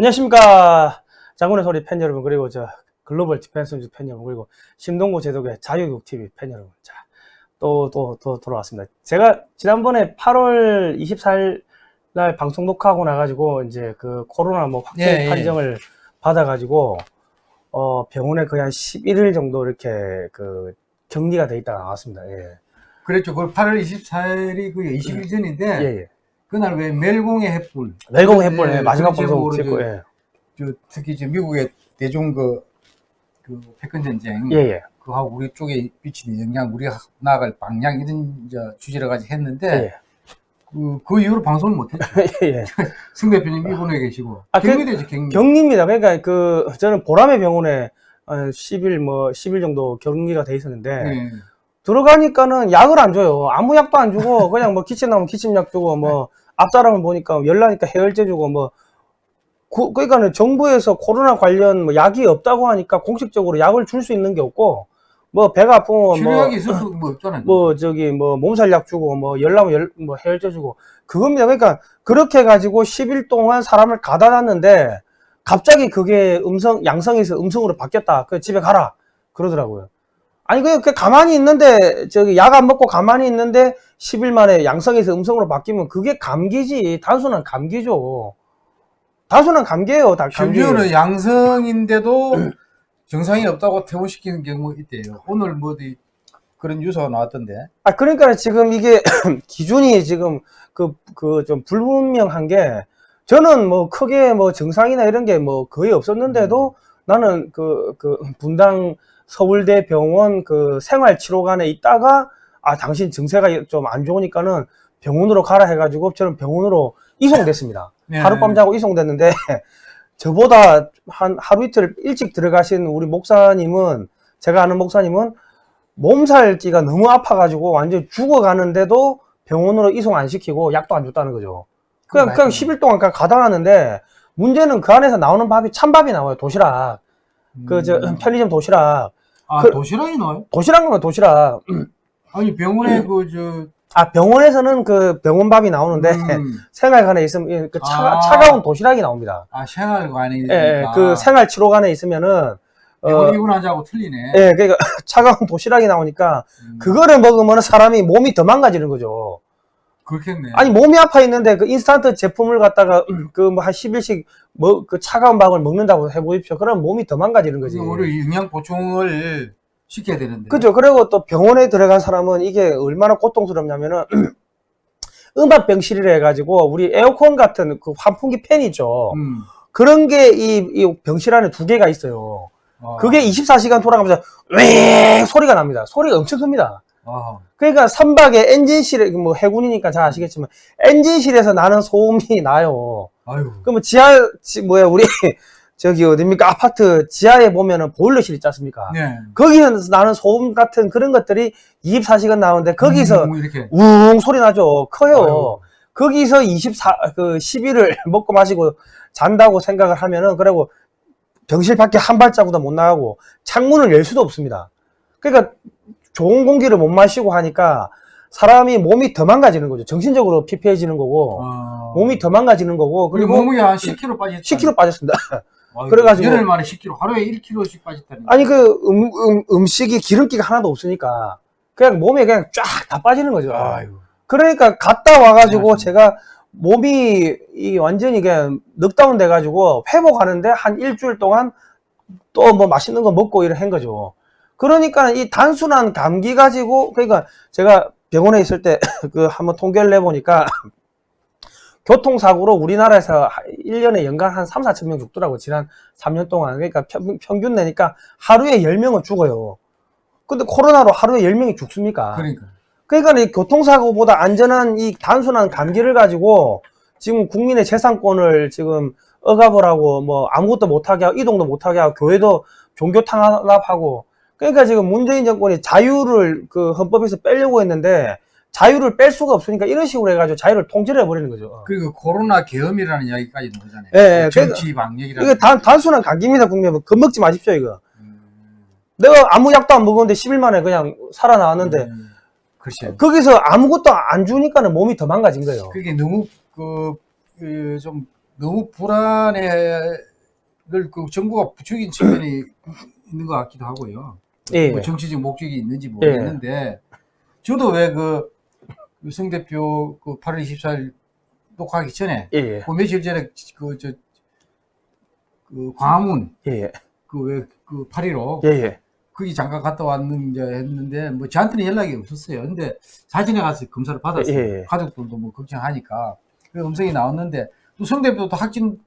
안녕하십니까 장군의 소리 팬 여러분 그리고 저 글로벌 디펜스 팬 여러분 그리고 심동구 제독의 자유육TV 팬 여러분 자또 또 또 돌아왔습니다 제가 지난번에 8월 24일 날 방송 녹화하고 나가지고 이제 그 코로나 뭐 확진 예, 예. 판정을 받아가지고 어 병원에 거의 한 11일 정도 이렇게 그 격리가 돼 있다가 나왔습니다 예. 그랬죠. 그 8월 24일이 그 20일 전인데 예, 예. 그날 왜 멜공의 햇불 멜공 햇불 예, 예, 마지막 방송 찍고 저- 예. 저 특히 이제 미국의 대중 그, 그 패권 전쟁 예, 예. 그하고 우리 쪽에 미치는 영향, 우리가 나아갈 방향 이런 주제를 가지고 했는데 예, 그, 그 이후로 방송을 못했죠. 예. 예. 승 대표님 일본에 계시고 아, 그- 격리되죠 격리. 격리입니다. 그러니까 그 저는 보람의 병원에 한 10일 뭐 10일 정도 격리가 돼 있었는데 예. 들어가니까는 약을 안 줘요. 아무 약도 안 주고 그냥 뭐 기침 나면 기침약 주고 뭐 앞사람을 보니까 열나니까 해열제 주고 뭐 그, 그러니까는 정부에서 코로나 관련 뭐 약이 없다고 하니까 공식적으로 약을 줄 수 있는 게 없고 뭐 배가 아프면 뭐 치료약이 있을 수뭐 없잖아요. 뭐 저기 뭐 몸살 약 주고 뭐 열나면 열, 뭐 해열제 주고 그겁니다. 그러니까 그렇게 가지고 10일 동안 사람을 가다 놨는데 갑자기 그게 음성 양성에서 음성으로 바뀌었다. 그 집에 가라 그러더라고요. 아니 그, 그 가만히 있는데 저기 약 안 먹고 가만히 있는데 10일 만에 양성에서 음성으로 바뀌면 그게 감기지 단순한 감기죠. 단순한 감기예요. 다 감기. 심지어는 양성인데도 증상이 없다고 퇴원시키는 경우 있대요. 오늘 뭐 어디 그런 뉴스가 나왔던데. 아, 그러니까 지금 이게 기준이 지금 그, 그 좀 불분명한 게 저는 뭐 크게 뭐 증상이나 이런 게 뭐 거의 없었는데도 나는 그, 그 분당 서울대 병원 그 생활치료관에 있다가 아, 당신 증세가 좀 안 좋으니까는 병원으로 가라 해가지고 저는 병원으로 이송됐습니다. 네. 하룻밤 자고 이송됐는데 저보다 한 하루 이틀 일찍 들어가신 우리 목사님은 제가 아는 목사님은 몸살기가 너무 아파가지고 완전 죽어가는데도 병원으로 이송 안 시키고 약도 안 줬다는 거죠. 그냥, 그냥 10일 동안 그냥 가다 놨는데 문제는 그 안에서 나오는 밥이 찬밥이 나와요. 도시락. 그, 저, 음. 편의점 도시락. 아 그- 도시락이 나와요? 도시락은 도시락. 아니 병원에 그저 아, 병원에서는 그 병원밥이 나오는데 음. 생활관에 있으면 그 차, 아. 차가운 도시락이 나옵니다. 아 생활관이 예, 예, 그 생활치료관에 있으면은 어, 병원 입원하자고 틀리네. 예, 그러니까 차가운 도시락이 나오니까 음, 그거를 먹으면 사람이 몸이 더 망가지는 거죠. 그렇겠네. 아니 몸이 아파 있는데 그 인스턴트 제품을 갖다가 그 뭐 한 10일씩 뭐 그 차가운 밥을 먹는다고 해보십시오. 그럼 몸이 더 망가지는 거지. 우리 영양 보충을 시켜야 되는데. 그죠. 그리고 또 병원에 들어간 사람은 이게 얼마나 고통스럽냐면은 음압 병실이라 해가지고 우리 에어컨 같은 그 환풍기 팬이죠. 음. 그런 게이 이 병실 안에 두 개가 있어요. 아. 그게 24시간 돌아가면서 웽 소리가 납니다. 소리가 엄청 큽니다. 아. 그러니까 선박의 엔진실에 뭐 해군이니까 잘 아시겠지만 엔진실에서 나는 소음이 나요. 아유. 그러면 지하 지, 뭐야 우리 저기 어딥니까 아파트 지하에 보면은 보일러실 있지 않습니까? 네. 거기서 나는 소음 같은 그런 것들이 24시간 나오는데 거기서 음, 이렇게. 웅 소리 나죠. 커요. 아유. 거기서 24, 그 10일을 먹고 마시고 잔다고 생각을 하면은, 그리고 병실 밖에 한 발자국도 못 나가고, 창문을 열 수도 없습니다. 그러니까 좋은 공기를 못 마시고 하니까 사람이 몸이 더 망가지는 거죠. 정신적으로 피폐해지는 거고, 아. 몸이 더 망가지는 거고, 그리고 몸무게 한 10kg 빠졌다. 10kg 빠졌습니다. 그래가지고- 열흘 만에 10kg. 하루에 1kg씩 빠졌다니. 아니, 그 음, 음, 음식이 기름기가 하나도 없으니까, 그냥 몸에 그냥 쫙 다 빠지는 거죠. 아유. 그러니까 갔다 와가지고 맞습니다. 제가 몸이 이 완전히 그냥 넉다운 돼가지고 회복하는데 한 일주일 동안 또 뭐 맛있는 거 먹고 이런 한 거죠. 그러니까 이 단순한 감기 가지고 그러니까 제가 병원에 있을 때 그 한번 통계를 내보니까 교통사고로 우리나라에서 1년에 연간 한 3, 4천 명 죽더라고 지난 3년 동안 그러니까 평, 평균 내니까 하루에 10명은 죽어요. 근데 코로나로 하루에 10명이 죽습니까? 그러니까. 그러니까 이 교통사고보다 안전한 이 단순한 감기를 가지고 지금 국민의 재산권을 지금 억압을 하고 뭐 아무것도 못하게 하고 이동도 못하게 하고 교회도 종교 탄압하고 그러니까 지금 문재인 정권이 자유를 그 헌법에서 빼려고 했는데 자유를 뺄 수가 없으니까 이런 식으로 해가지고 자유를 통제를 해버리는 거죠. 그리고 코로나 계엄이라는 이야기까지 나오잖아요. 예, 예. 정치 방역이라는. 이게 단, 단순한 감기입니다, 국민. 겁먹지 마십시오, 이거. 음. 내가 아무 약도 안 먹었는데 10일 만에 그냥 살아나왔는데 음. 글쎄. 거기서 아무것도 안 주니까는 몸이 더 망가진 거예요. 그게 너무 그, 그, 좀 너무 불안해를 그 정부가 부추긴 측면이 있는 것 같기도 하고요. 예. 뭐 정치적 목적이 있는지 모르겠는데 저도 왜그 유승 대표 그 8월 24일 녹화하기 전에 예, 예. 그 며칠 전에 그저 그 광화문 예, 예. 그왜그 8.15 예, 예. 거기 잠깐 갔다 왔는데 했는데 뭐 저한테는 연락이 없었어요. 근데 사진에 가서 검사를 받았어요. 예, 예. 가족들도 뭐 걱정하니까 그 음성이 나왔는데 또성 대표도 확진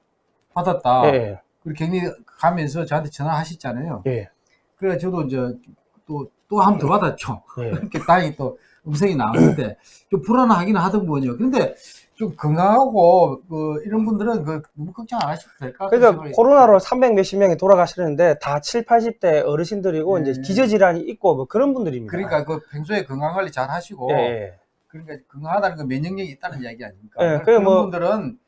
받았다. 예, 그리고 격리 가면서 저한테 전화하셨잖아요. 예. 그래 저도 이제 또 또 한 번 더 받았죠. 예. 이렇게 다행히 또 음성이 나왔는데 좀 불안하기는 하더군요. 근데 좀 건강하고 그 이런 분들은 그 너무 걱정 안 하셔도 될 것 같아요. 그러니까 코로나로 300 몇십 명이 돌아가시는데 다 7, 80대 어르신들이고 네. 이제 기저질환이 있고 뭐 그런 분들입니다. 그러니까 그 평소에 건강 관리 잘 하시고 예, 예. 그러니까 건강하다는 건 면역력이 있다는 이야기 아닙니까? 예, 그런 뭐- 분들은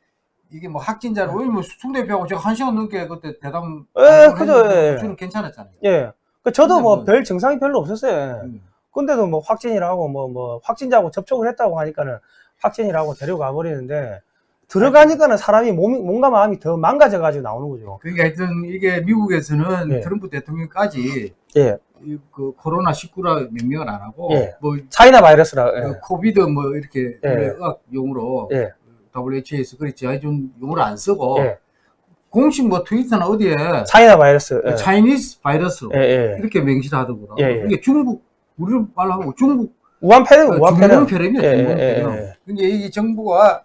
이게 뭐 확진자로 뭐숭 대표하고 제가 한 시간 넘게 그때 대담 예, 그죠, 예. 저는 괜찮았잖아요. 예. 그 저도 뭐 뭐- 별 증상이 별로 없었어요. 음. 근데도 뭐 확진이라고 뭐 뭐 확진자하고 접촉을 했다고 하니까는 확진이라고 데려가 버리는데 들어가니까는 사람이 몸이 몸과 마음이 더 망가져 가지고 나오는 거죠. 그러니까 하여튼 이게 미국에서는 예. 트럼프 대통령까지 예. 이- 그 코로나 19라 명명을 안 하고 예. 뭐 차이나 바이러스라. 그 예. COVID 뭐 이렇게 예. 의학 용어로 예. WHO에서 그렇지 아좀 용어를 안 쓰고 예. 공식 뭐 트위터나 어디에 China virus. 예. 차이니스 바이러스로 예, 예. 이렇게 명시를 하더구나. 예, 예. 이게 중국 우리 말로 하고 중국 우한 폐렴, 우한 중국 폐렴. 폐렴이야 예, 중국 예, 폐렴. 예. 근데 이 정부가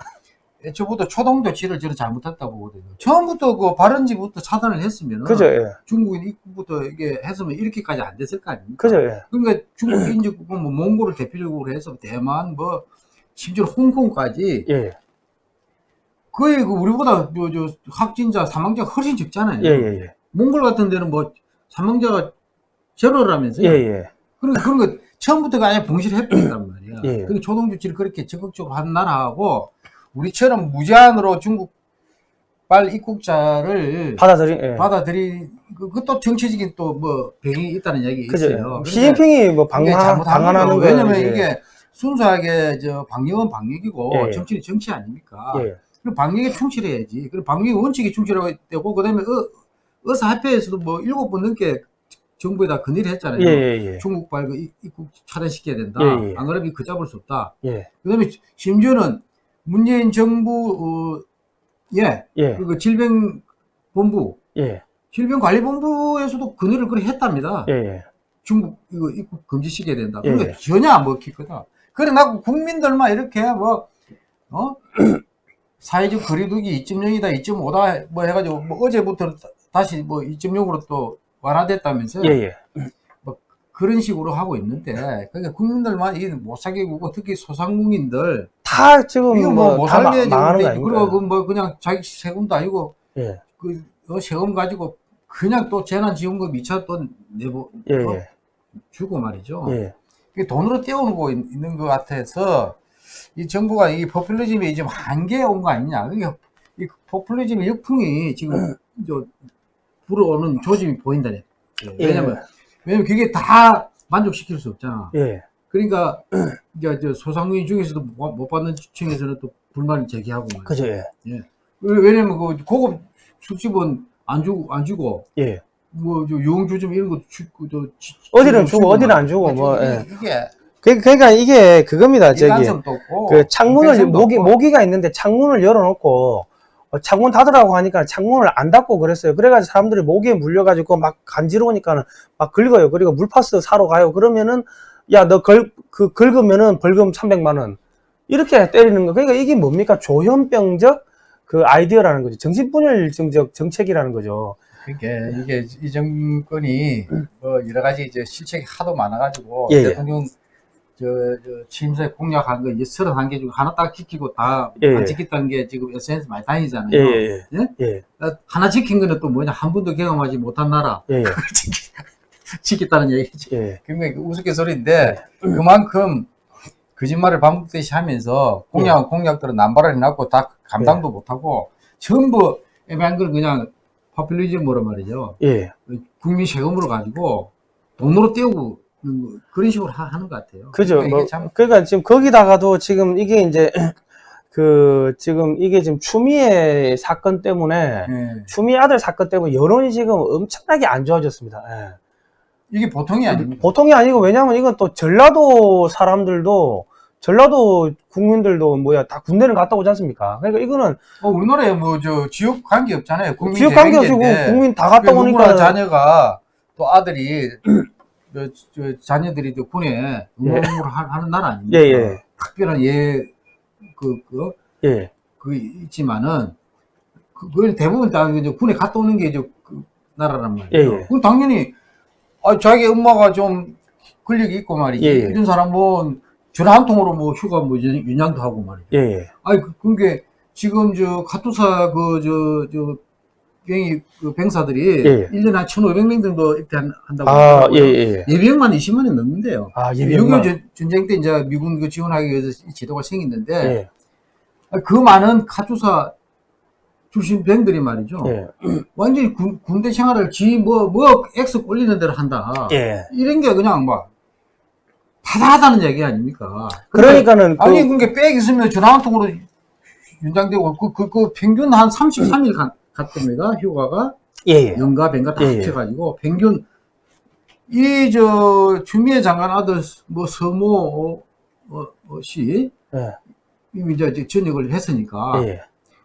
애초부터 초동 조치를 저는 잘못했다고 보거든요. 처음부터 그 발원지부터 차단을 했으면 그죠, 예. 중국인 입국부터 이게 했으면 이렇게까지 안 됐을 거 아닙니까? 그죠, 예. 그러니까 중국 인접국은 뭐 몽골을 대표적으로 해서 대만 뭐 심지어 홍콩까지 예. 거의 그 우리보다 저, 저 확진자 사망자가 훨씬 적잖아요. 예, 예, 예. 몽골 같은 데는 뭐 사망자가 제로라면서요. 예, 예. 그런 그런 거 처음부터가 아예 봉시를 해버린단 말이야. 예. 그 초동 조치를 그렇게 적극적으로 한 나라하고 우리처럼 무제한으로 중국발 입국자를 받아들인, 예. 받아들인 그- 그것도 정치적인 또 뭐 배경이 있다는 얘기. 있어요. 그러니까 시진핑이 뭐 방한, 방한하는 왜냐면. 이게 순수하게 저 방역은 방역이고 예, 예. 정치는 정치 아닙니까? 예. 그럼 방역에 충실해야지. 그리고 방역 원칙에 충실하고 되고 그 다음에 의, 의사협회에서도 뭐 일곱 번 넘게 정부에다 건의를 했잖아요. 예, 예, 예. 중국 발 그 입- 입국 차단시켜야 된다. 예, 예. 안 그러면 그 잡을 수 없다. 예. 그다음에 심지어는 문재인 정부 어, 예, 예. 그 질병본부, 예. 질병관리본부에서도 건의를 그래 했답니다. 예, 예. 중국 이거 입국 금지시켜야 된다. 예, 예. 전혀 안 먹히거든. 그래 나고 국민들만 이렇게 뭐 어? 사회적 거리두기 2.0이다, 2.5다 뭐 해가지고 뭐 어제부터 다- 다시 뭐 2.0으로 또 완화됐다면서요. 예, 예. 그런 식으로 하고 있는데 그러니까 국민들만 이게 못 사게 구고 특히 소상공인들 다 지금 이거 뭐못 살게 지금 그리고? 그뭐 그냥 자기 세금도 아니고 예. 그 어, 세금 가지고 그냥 또 재난지원금 2차 또 내고 예, 어, 예. 주고 말이죠. 예. 돈으로 떼어오고 있- 있는 것 같아서 이 정부가 이 포퓰리즘이 지금 한계에 온 거 아니냐. 그게 이 포퓰리즘의 역풍이 지금 저 불어오는 조짐이 보인다네. 왜냐면 왜냐면 그게 다 만족시킬 수 없잖아. 예. 그러니까 이제 저 소상공인 중에서도 못못 받는 층에서는 또 불만을 제기하고. 그죠, 예. 왜- 왜냐면 그 고급 술집은 안 주고 안 주고 예. 뭐저 유흥주점 이런 것도 주고 저 지- 어디는 주고 주고, 어디는. 안 주고, 뭐, 이게, 예. 이게 그, 그러니까 이게 그겁니다, 저기. 그 창문을, 모기, 없고. 모기가 있는데 창문을 열어놓고, 어, 창문 닫으라고 하니까 창문을 안 닫고 그랬어요. 그래가지고 사람들이 모기에 물려가지고 막 간지러우니까는 막 긁어요. 그리고 물파스 사러 가요. 그러면은, 야, 너 걸, 그, 긁으면은 벌금 300만 원. 이렇게 때리는 거. 그러니까 이게 뭡니까? 조현병적 그 아이디어라는 거죠. 정신분열증적 정책이라는 거죠. 그게 이게 이 정권이 뭐 여러 가지 이제 실책이 하도 많아가지고 예, 예. 대통령 저, 저 취임새 공약한 거 이제 31개 중에 하나 딱 지키고 다안 예, 예. 지켰다는 게 지금 SNS 많이 다니잖아요. 예, 예, 예? 예. 어, 하나 지킨 거는 또 뭐냐 한 번도 경험하지 못한 나라 지켰다는 얘기지. 예. 굉장히 그 우스갯소리인데 그만큼 거짓말을 반복되이 하면서 공약 공약들은 남발을 해놨고 다 감당도 못하고 전부 애매한 걸 그냥 파퓰리즘으로 말이죠. 예. 국민 세금으로 가지고 돈으로 떼우고 있는 거, 그런 식으로 하, 는것 같아요. 그죠. 그러니까 뭐, 참 그러니까 지금 거기다가도 지금 이게 이제 그 지금 이게 지금 추미애 사건 때문에 예. 추미애 아들 사건 때문에 여론이 지금 엄청나게 안 좋아졌습니다. 예. 이게 보통이 아닙니다. 보통이 아니고 왜냐면 이건 또 전라도 사람들도 전라도 국민들도 뭐야 다 군대를 갔다 오지 않습니까? 그러니까 이거는 어, 우리나라에 뭐 저 지역 관계 없잖아요. 지역 관계 대변인인데 국민 다 갔다 그 오니까 자녀가 또 아들이 자녀들이 또 군에 응원을 하- 하는 나라 아닙니까? 예, 예. 특별한 예, 그, 그, 예. 그 있지만은 그, 그 대부분 다 이제 군에 갔다 오는 게 이제 그 나라란 말이에요. 예, 예. 그럼 당연히 아, 자기 엄마가 좀 근력이 있고 말이지. 예, 예. 이런 사람은 전화 한 통으로 뭐 휴가 뭐 윤- 윤양도 하고 말이죠. 예, 예. 아니 그, 그게 지금 저 카투사 그 저 저 병이 그 병사들이 예, 예. 1년에 한 1,500명 정도 입대한다고 아. 예, 예. 예비역만 20만 원 넘는데요. 아, 6.25 예비역만. 전- 전쟁 때 이제 미군 그 지원하기 위해서 이 제도가 생겼는데 예. 아, 그 많은 카투사 출신 병들이 말이죠. 예. 완전히 군, 군대 생활을 지 뭐뭐 X 꼴리는 대로 한다. 예. 이런 게 그냥 막 바다하다는 얘기 아닙니까? 그러니까는 그 아니 그게 빽 있으면 전화 한 통으로 연장되고 그, 그, 그 평균 한 33일 가, 갔답니다 휴가가 예, 예. 연가 뱅가 다 예, 예. 합쳐가지고 평균 이저 추미애 장관 아들 뭐 서모 어, 어, 어, 씨 예. 이미 이제 전역을 했으니까 예.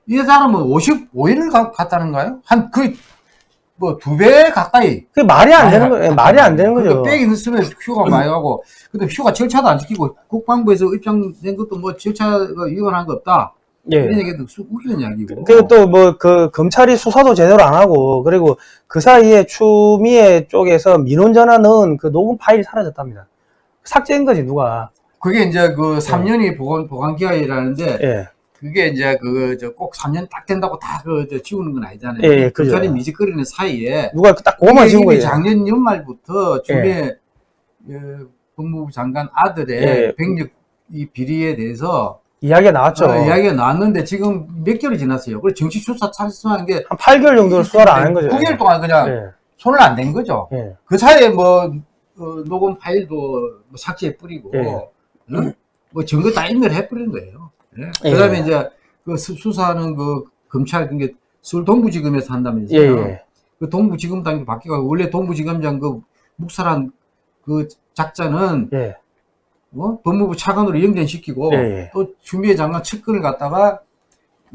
이 사람은 55일을 가, 갔다는가요? 한 거의 뭐 두 배 가까이 그게 말이 안 되는 아니, 거, 예, 말이 안 되는 거죠. 그러니까 빽이 있으면 휴가 많이 가고, 근데 휴가 절차도 안 지키고, 국방부에서 입장된 것도 뭐 절차가 위반한 거 없다. 이런 예. 얘기도 쑥 웃기는 이야기고. 그리고 또 뭐 그 검찰이 수사도 제대로 안 하고 그리고 그 사이에 추미애 쪽에서 민원 전화 넣은 그 녹음 파일이 사라졌답니다. 삭제한 거지 누가. 그게 이제 그 3년이 보관, 보관 기한이라는데, 예. 그게 이제 그, 저 꼭 3년 딱 된다고 다 그, 저 지우는 건 아니잖아요. 예, 예. 검찰이 미직거리는 사이에, 누가 딱 그거만 지운 거예요. 작년 연말부터 주미애 예, 법무부 장관 아들의 예. 병력 이 비리에 대해서 이야기가 나왔죠. 어, 이야기가 나왔는데 지금 몇 개월이 지났어요. 그래서 정치 수사 찬성한 게한 8개월 정도 수사를 안 한 거죠. 9개월 동안 그냥 예. 손을 안 댄 거죠. 예. 그 사이에 뭐 어, 녹음 파일도 뭐 삭제해 뿌리고 예. 응? 뭐 증거 다 인멸해 뿌린 거예요. 예. 예. 그다음에 이제 그 수- 수사하는 그 검찰 그게 서울 동부지검에서 예, 한다면서요. 예. 그 동부지검장이 바뀌고 원래 동부지검장 그 묵살한 그 작자는 예. 어? 법무부 차관으로 연변시키고 예, 예. 또 추미애 장관 측근을 갖다가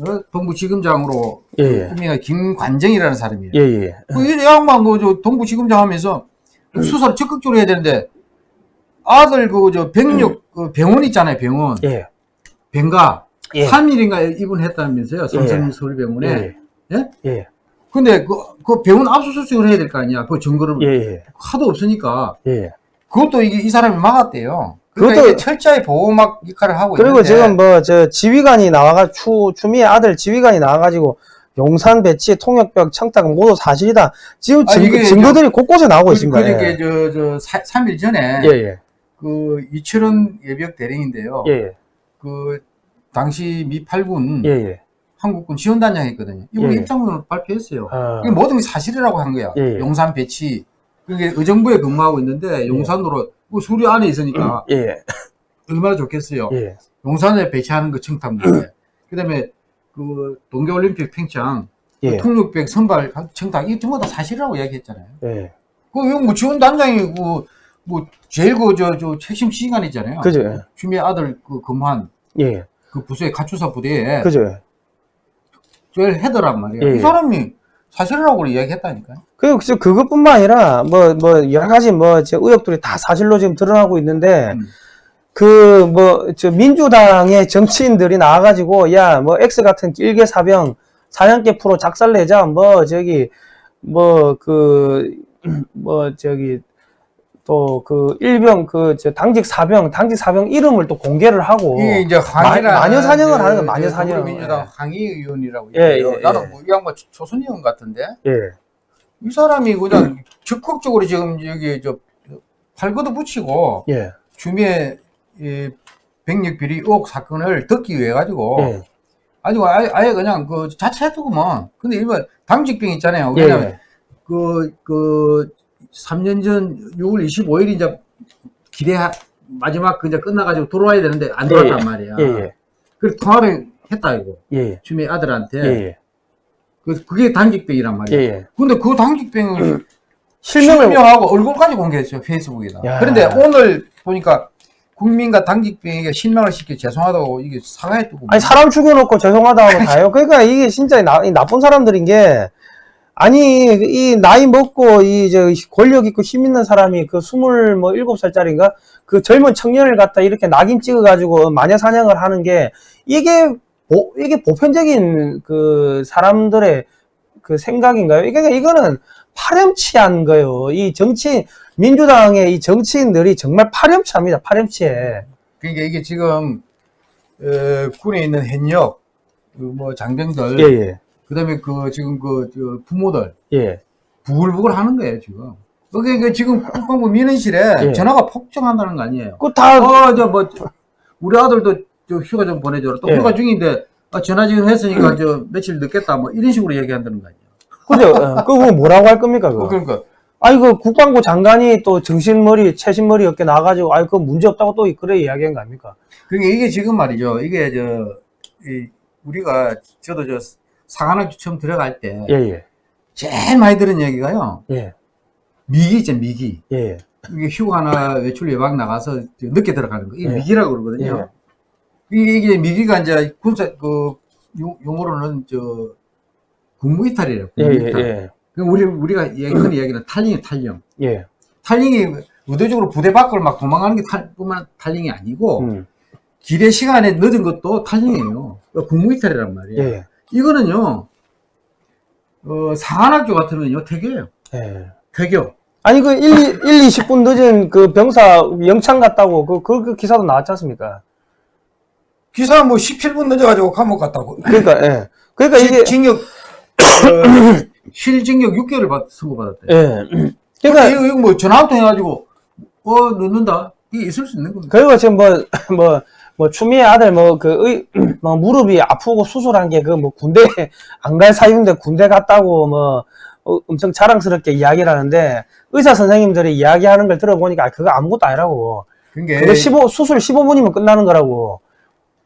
어? 동부지검장으로 예, 예. 임명한 김관정이라는 사람이에요. 예, 예. 그이 양반 그저 동부지검장 하면서 수사를 적극적으로 해야 되는데 아들 그 저 병력 그 병원 있잖아요 병원 예. 병가 예. 3일인가 입원했다면서요 삼성 서울병원에 예. 예? 예. 근데 그, 그 병원 압수수색을 해야 될 거 아니야 그 증거를 예. 예. 하도 없으니까 예. 그것도 이게 이 사람이 막았대요. 그것도- 철저히 보호막 역할을 하고 그리고 있는데 지금 뭐 저 지휘관이 나와가 추 추미애 아들 지휘관이 나와가지고 용산 배치 통역벽 청탁 모두 사실이다. 지금 아, 증거, 증거들이 곳곳에 나오고 있습니다. 그러니까 예. 저저 3일 전에 예, 예. 그 이철원 예비역 대령인데요. 예, 그 당시 미 8군 예, 예. 한국군 지원단장이 있거든요. 이분 예. 입장문을 발표했어요. 아, 모든 게 사실이라고 한 거야. 예, 예. 용산 배치. 그게 의정부에 근무하고 있는데 용산으로 그 수리 안에 있으니까 예, 예. 얼마나 좋겠어요. 예. 용산에 배치하는 거 청탁문에. 그다음에 그 동계올림픽 평창 예. 통육백 선발 청탁 이 전부 다 사실이라고 이야기했잖아요. 예. 그 이거 뭐 지원단장이 그 뭐 제일 그저 저 핵심 시간이잖아요. 그죠. 주미 아들 그 근무한 예. 그 부서의 가추사 부대에 그죠. 제일 헤더란 말이에요. 예. 이 사람이 사실이라고 이야기했다니까요. 그리고 그- 그것뿐만 아니라 뭐 뭐 여러 가지 뭐 제 의혹들이 다 사실로 지금 드러나고 있는데 음. 그 뭐 저 민주당의 정치인들이 나와가지고 야 뭐 X 같은 일개 사병 사냥개 프로 작살내자 뭐 저기 뭐 그 뭐 저기 또 그 일병 그저 당직 사병 당직 사병 이름을 또 공개를 하고 이게 이제 항의라는 마녀 사냥을 저- 하는 저 마녀 사냥. 예. 항의 의원이라고 예. 예, 예. 나는 뭐 이 양반 조- 조선 의원 같은데 예이 사람이 그냥 적극적으로 지금 여기 저 팔거도 붙이고 예, 주미의 이 병력 비리 의혹 사건을 듣기 위해 가지고 예, 아주 아예, 아예 그냥 그 자체했더구만. 근데 일반 당직병 있잖아요. 예, 왜냐면 예. 그, 그, 3년 전 6월 25일 이제 기대, 마지막 그 이제 끝나가지고 돌아와야 되는데 안 돌아왔단 예, 말이야. 예, 예. 그래서 통화를 했다 이거 예, 예. 주미 아들한테 예, 예. 그 그게 단직병이란 예, 말이야. 예. 근데 그 단직병을 실명을 실명하고 얼굴까지 공개했죠 페이스북에다. 야. 그런데 오늘 보니까 국민과 당직병에게 실망을 시켜 죄송하다고 이게 사과했다고. 아니 사람 죽여놓고 죄송하다고 다요. 그러니까 이게 진짜 나, 이 나쁜 사람들인 게 아니 이 나이 먹고 이 저 권력 있고 힘 있는 사람이 그 스물 뭐 일곱 살짜리인가 그 젊은 청년을 갖다 이렇게 낙인 찍어 가지고 마녀 사냥을 하는 게 이게 보, 이게 보편적인 그 사람들의 그 생각인가요? 이게 이거는 파렴치한 거예요. 이 정치 민주당의 이 정치인들이 정말 파렴치합니다. 파렴치해. 그러니까 이게 지금 어, 군에 있는 현역 그뭐 장병들 예, 예, 그다음에 그 지금 그저 부모들 예. 부글부글 하는 거예요 지금. 그게 지금 국방부 민원실에 예. 전화가 폭증한다는 거 아니에요. 그다 어, 저, 뭐, 우리 아들도 저 휴가 좀 보내줘라. 또 예. 휴가 중인데, 아, 전화 지금 했으니까 저 며칠 늦겠다. 뭐, 이런 식으로 얘기한다는 거 아니에요. 그죠? 어, 그거 뭐라고 할 겁니까, 그거? 그러니까, 아니, 그 국방부 장관이 또 정신머리, 채신머리 이렇게 나와가지고, 아이, 그 문제 없다고 또 그래 이야기한 거 아닙니까? 그러니까 이게 지금 말이죠. 이게 저, 이, 우리가, 저도 저, 사관학교 처음 들어갈 때, 예, 예, 제일 많이 들은 얘기가요. 예, 미기 있죠, 미기. 예, 이게 휴가나 외출 예방 나가서 저 늦게 들어가는 거. 이게 예. 미기라고 그러거든요. 이게, 이게 미기가 이제 군사, 그, 용- 용어로는 저, 국무 이탈이래요. 예, 국무 예, 이탈. 예, 그 우리 우리가 얘기하는 이야기는 탈링이 탈령. 예, 탈링이 의도적으로 부대 밖을 막 도망가는 게 탈, 뿐만 탈링이 아니고 음, 기대 시간에 늦은 것도 탈링이에요. 국무이탈이란 말이에요. 예, 이거는요. 어, 사관학교 같으면요 태교예요. 예. 태교. 아니, 그 1, 1, 20분 늦은 그 병사 영창 갔다고, 그, 그, 그 기사도 나왔지 않습니까? 기사 뭐 17분 늦어가지고 감옥 갔다고. 그러니까, 예. 그러니까 이게, 징- 징역 어, 실징역 6개월을 받, 선고받았대. 예. 그러니까 이거, 이거 뭐 전화 한통 해가지고 어 늦는다. 이게 있을 수 있는 겁니다. 그리고 지금 뭐, 뭐, 뭐, 추미애 아들 뭐, 그, 의, 뭐, 무릎이 아프고 수술한 게 그 뭐, 군대 안 갈 사유인데 군대 갔다고 뭐, 어, 엄청 자랑스럽게 이야기를 하는데, 의사 선생님들이 이야기하는 걸 들어보니까, 아, 그거 아무것도 아니라고. 그러니까 그거 15, 수술 15분이면 끝나는 거라고.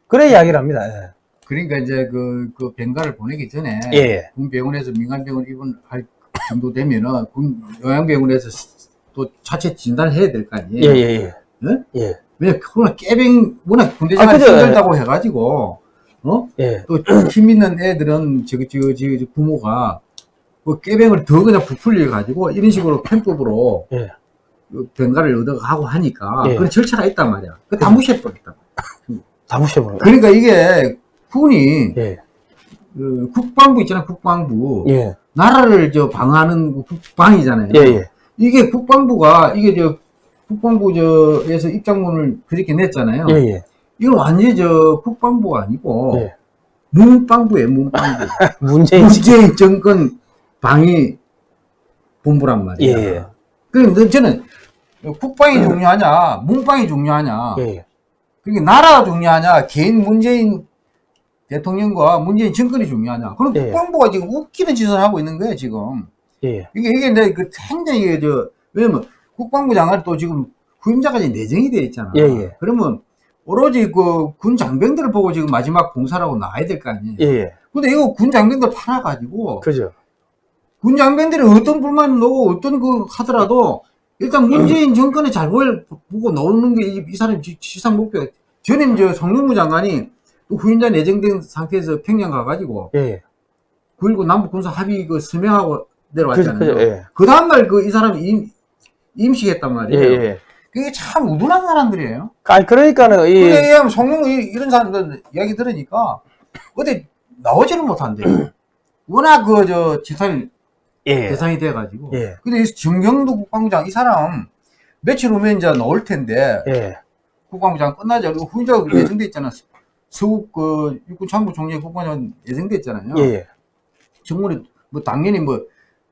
그래 이야기를 합니다. 예. 그러니까 이제 그, 그 병가를 보내기 전에 예. 군 병원에서 민간병원 입원할 정도 되면은 군 요양병원에서 또 차체 진단을 해야 될 거 아니에요. 예, 예, 예. 예? 예. 왜냐 그거는 깨병 워낙 군대 아. 힘들다고 해가지고 어? 예. 또힘 있는 애들은 저기 저기 저기 부모가 그 깨병을 더 그냥 부풀려 가지고 이런 식으로 편법으로 예. 그 병가를 얻어가고 하니까 예. 그런 절차가 있단 말이야. 그다 무시해버렸다. 다 무시해버려. 그러니까 이게 군이 예. 그 국방부 있잖아 국방부 예. 나라를 저 방어하는 그 국방이잖아요. 예, 예. 이게 국방부가 이게 저 국방부 저에서 입장문을 그렇게 냈잖아요. 예, 예. 이건 완전히 저 국방부가 아니고 예. 문방부예요, 문방부. 문재인. 문재인 정권 방위 본부란 말이에요. 예. 그런데 저는 국방이 중요하냐, 문방이 중요하냐, 예. 그러니까 나라가 중요하냐, 개인 문재인 대통령과 문재인 정권이 중요하냐. 그럼 예. 국방부가 지금 웃기는 짓을 하고 있는 거예요, 지금. 예. 이게, 이게 내 그 굉장히 저, 왜냐면 국방부 장관이 또 지금 후임자까지 내정이 돼 있잖아. 예, 예. 그러면 오로지 그 군 장병들을 보고 지금 마지막 공사라고 나와야 될 거 아니에요. 예, 예. 근데 이거 군 장병들 팔아가지고 그죠. 군 장병들이 어떤 불만을 놓고 어떤 그 하더라도 일단 문재인 정권의 잘못을 보고 나오는 게 이 사람 지- 지상 목표. 전임 저 성능무 장관이 또 후임자 내정된 상태에서 평양 가가지고 예, 예. 9.19 남북 군사 합의 그 서명하고 내려왔잖아요. 예. 그 다음날 그 이 사람 이 임, 임시했단 예, 말이에요. 예. 그게 참 우둔한 사람들이에요. 아니, 그러니까는, 이, 그래, 성룡 이런 사람들 이야기 들으니까 어디 나오지를 못한대. 워낙 그 저 지탄 예. 대상이 돼가지고. 예. 근데 이 정경도 국방부장 이 사람 며칠 후면 이제 나올 텐데 예. 국방부장 끝나자 그리고 후임자가 예정돼 있잖아. 서욱 그 육군 참모 총리 국방장 예정돼 있잖아요. 예, 예. 정문에 뭐 당연히 뭐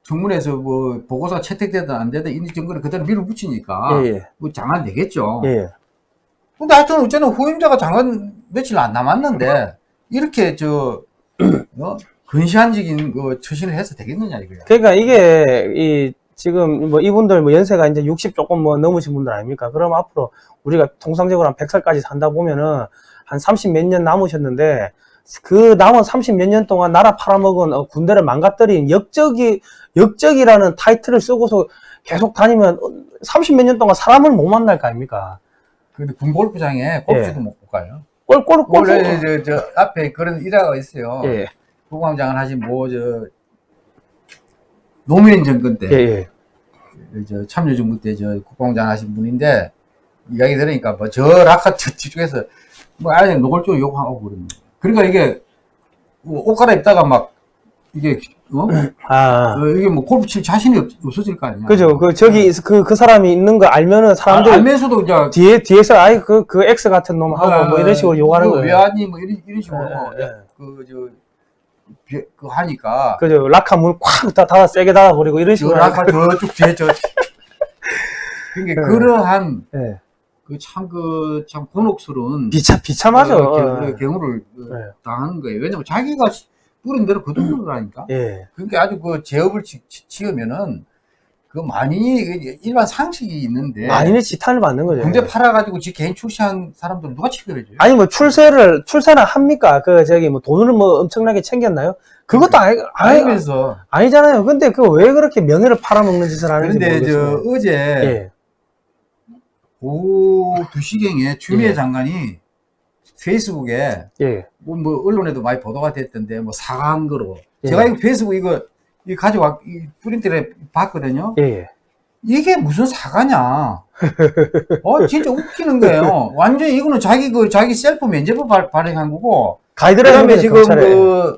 정문에서 뭐 보고서 채택되든 안 되든 이 정권을 그대로 밀어붙이니까 예, 예. 뭐 장관 되겠죠. 예. 근데 하여튼 어쨌든 후임자가 장관 며칠 안 남았는데 이렇게 저 어? 근시안적인 그 처신을 해서 되겠느냐 이거야. 그러니까 이게 이 지금 뭐 이분들 뭐 연세가 이제 60 조금 뭐 넘으신 분들 아닙니까? 그럼 앞으로 우리가 통상적으로 한 100살까지 산다 보면은 한 30 몇 년 남으셨는데 그 남은 30 몇 년 동안 나라 팔아먹은 어, 군대를 망가뜨린 역적이 역적이라는 타이틀을 쓰고서 계속 다니면 30 몇 년 동안 사람을 못 만날 거 아닙니까? 근데 군 골프장에 골프도 못 가요. 꼴꼴 꼴. 원래 저, 저 앞에 그런 일화가 있어요. 예, 국방장을 하신 뭐 저 노무현 정권 때 예, 예. 저 참여정부 때 저 국방장 하신 분인데 이야기 들으니까 뭐저 라카 저 뒤쪽에서 뭐 아예 노골적으로 욕하고 그러는 거예요. 그러니까 이게 뭐옷 갈아입다가 막 이게 어? 아, 어, 이게 뭐 골프 칠 자신이 없, 없어질 거 아니야. 그죠. 그 저기 그그 사람이 있는 거 알면은 사람들 아, 알면서도 이제 뒤에 뒤에서 아이 그그 X 같은 놈 하고 뭐 이런 식으로 욕하는 그 거예요. 외환이 뭐 이런, 이런 식으로 예, 예. 그저 그 하니까 그죠. 라카 문콱다 닫아 세게 닫아 버리고 이런 저 식으로. 라카 저쪽 뒤에 저 그러니까 예. 그러한 예. 그참 그 참 곤혹스러운 비참 비참하죠. 어, 어, 경- 경우를 어, 예. 당하는 거예요. 왜냐면 자기가 시- 뿌린 대로 거두는 거라니까. 예. 그러니까 아주 그 제업을 지, 지, 으면은그 만인이 그 일반 상식이 있는데 만인의 지탄을 받는 거죠. 군대 팔아가지고 지 개인 출시한 사람들 누가 치료해줘요? 아니 뭐 출세를 출세나 합니까? 그 저기 뭐 돈을 뭐 엄청나게 챙겼나요? 그것도 아니 아니 아니잖아요. 근데 그 왜 그렇게 명예를 팔아먹는 짓을 하는지 그런데 저 모르겠어요. 어제 예. 오후 2시경에 추미애 예. 장관이 페이스북에 예. 뭐, 뭐 언론에도 많이 보도가 됐던데 뭐 사과한 거로 예. 제가 이거 페이스북 이거 이 가져와 이 프린트를 봤거든요. 예. 예. 이게 무슨 사과냐? 어 진짜 웃기는 거예요. 완전 히 이거는 자기 그 자기 셀프 면제부 발, 발행한 거고 가이드라인 지금 경찰에 그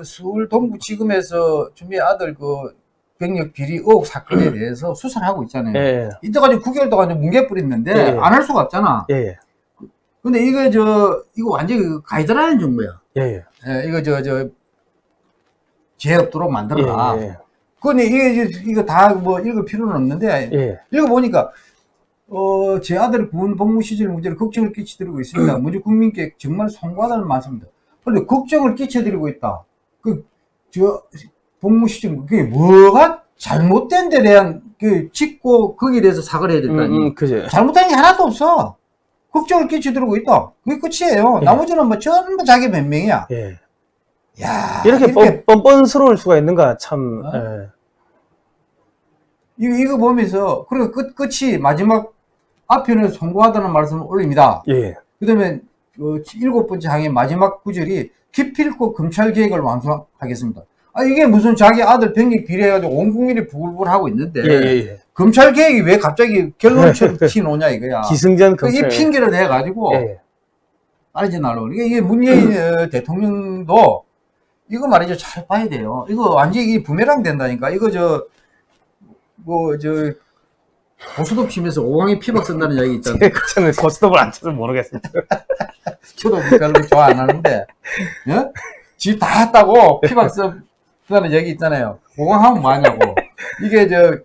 그 서울 동부지검에서 주미 아들 그 병력 비리 의혹 사건에 대해서 수사를 하고 있잖아요. 예. 이때까지 9개월 동안 뭉개 뿌렸는데 예. 안할 수가 없잖아. 예. 예. 근데 이거 저 이거 완전히 그 가이드라인 정도야. 예. 예. 예, 이거 저저 제업도록 만들어라. 예. 근데 이게 이거 다 뭐 읽을 필요는 없는데 예. 읽어 보니까 어, 제 아들 군 복무 시절 문제를 걱정을 끼쳐드리고 있습니다. 먼저 국민께 정말 송구하다는 말씀입니다. 그런데 걱정을 끼쳐드리고 있다. 그, 저, 복무 시절, 그게 뭐가 잘못된 데 대한, 그, 짚고 거기에 대해서 사과를 해야 될 음, 거 아니에요. 음, 그죠. 잘못한 게 하나도 없어. 걱정을 끼쳐드리고 있다. 그게 끝이에요. 예. 나머지는 뭐 전부 자기 변명이야. 예. 야 이렇게 뻔, 뻔뻔스러울 수가 있는가 참. 어? 예. 이거, 이거 보면서, 그리고 끝, 끝이 마지막 앞에는 송구하다는 말씀을 올립니다. 예. 그 다음에 그 일곱 번째 항의 마지막 구절이 기필코 검찰 개혁을 완수하겠습니다. 아 이게 무슨 자기 아들 병력 비례해가지고 온 국민이 부글부글하고 있는데 예. 예. 예. 검찰 개혁이 왜 갑자기 결론처럼 튀노냐 이거야. 기승전 그이 검찰. 핑계를 내가지고 예. 빠르지 날로. 이게, 이게 문재인 어, 대통령도 이거 말이죠 잘 봐야 돼요. 이거 완전히 부메랑 된다니까. 이거 저 뭐저 고스톱 치면서 오강에 피박 쓴다는 이야기 있잖아요. 저는 고스톱을 안 쳐서 모르겠습니다. 저도 별로 좋아 안 하는데, 예? 집다 했다고 피박 쓴다는 얘기 있잖아요. 오강 하면 뭐하냐고. 이게 저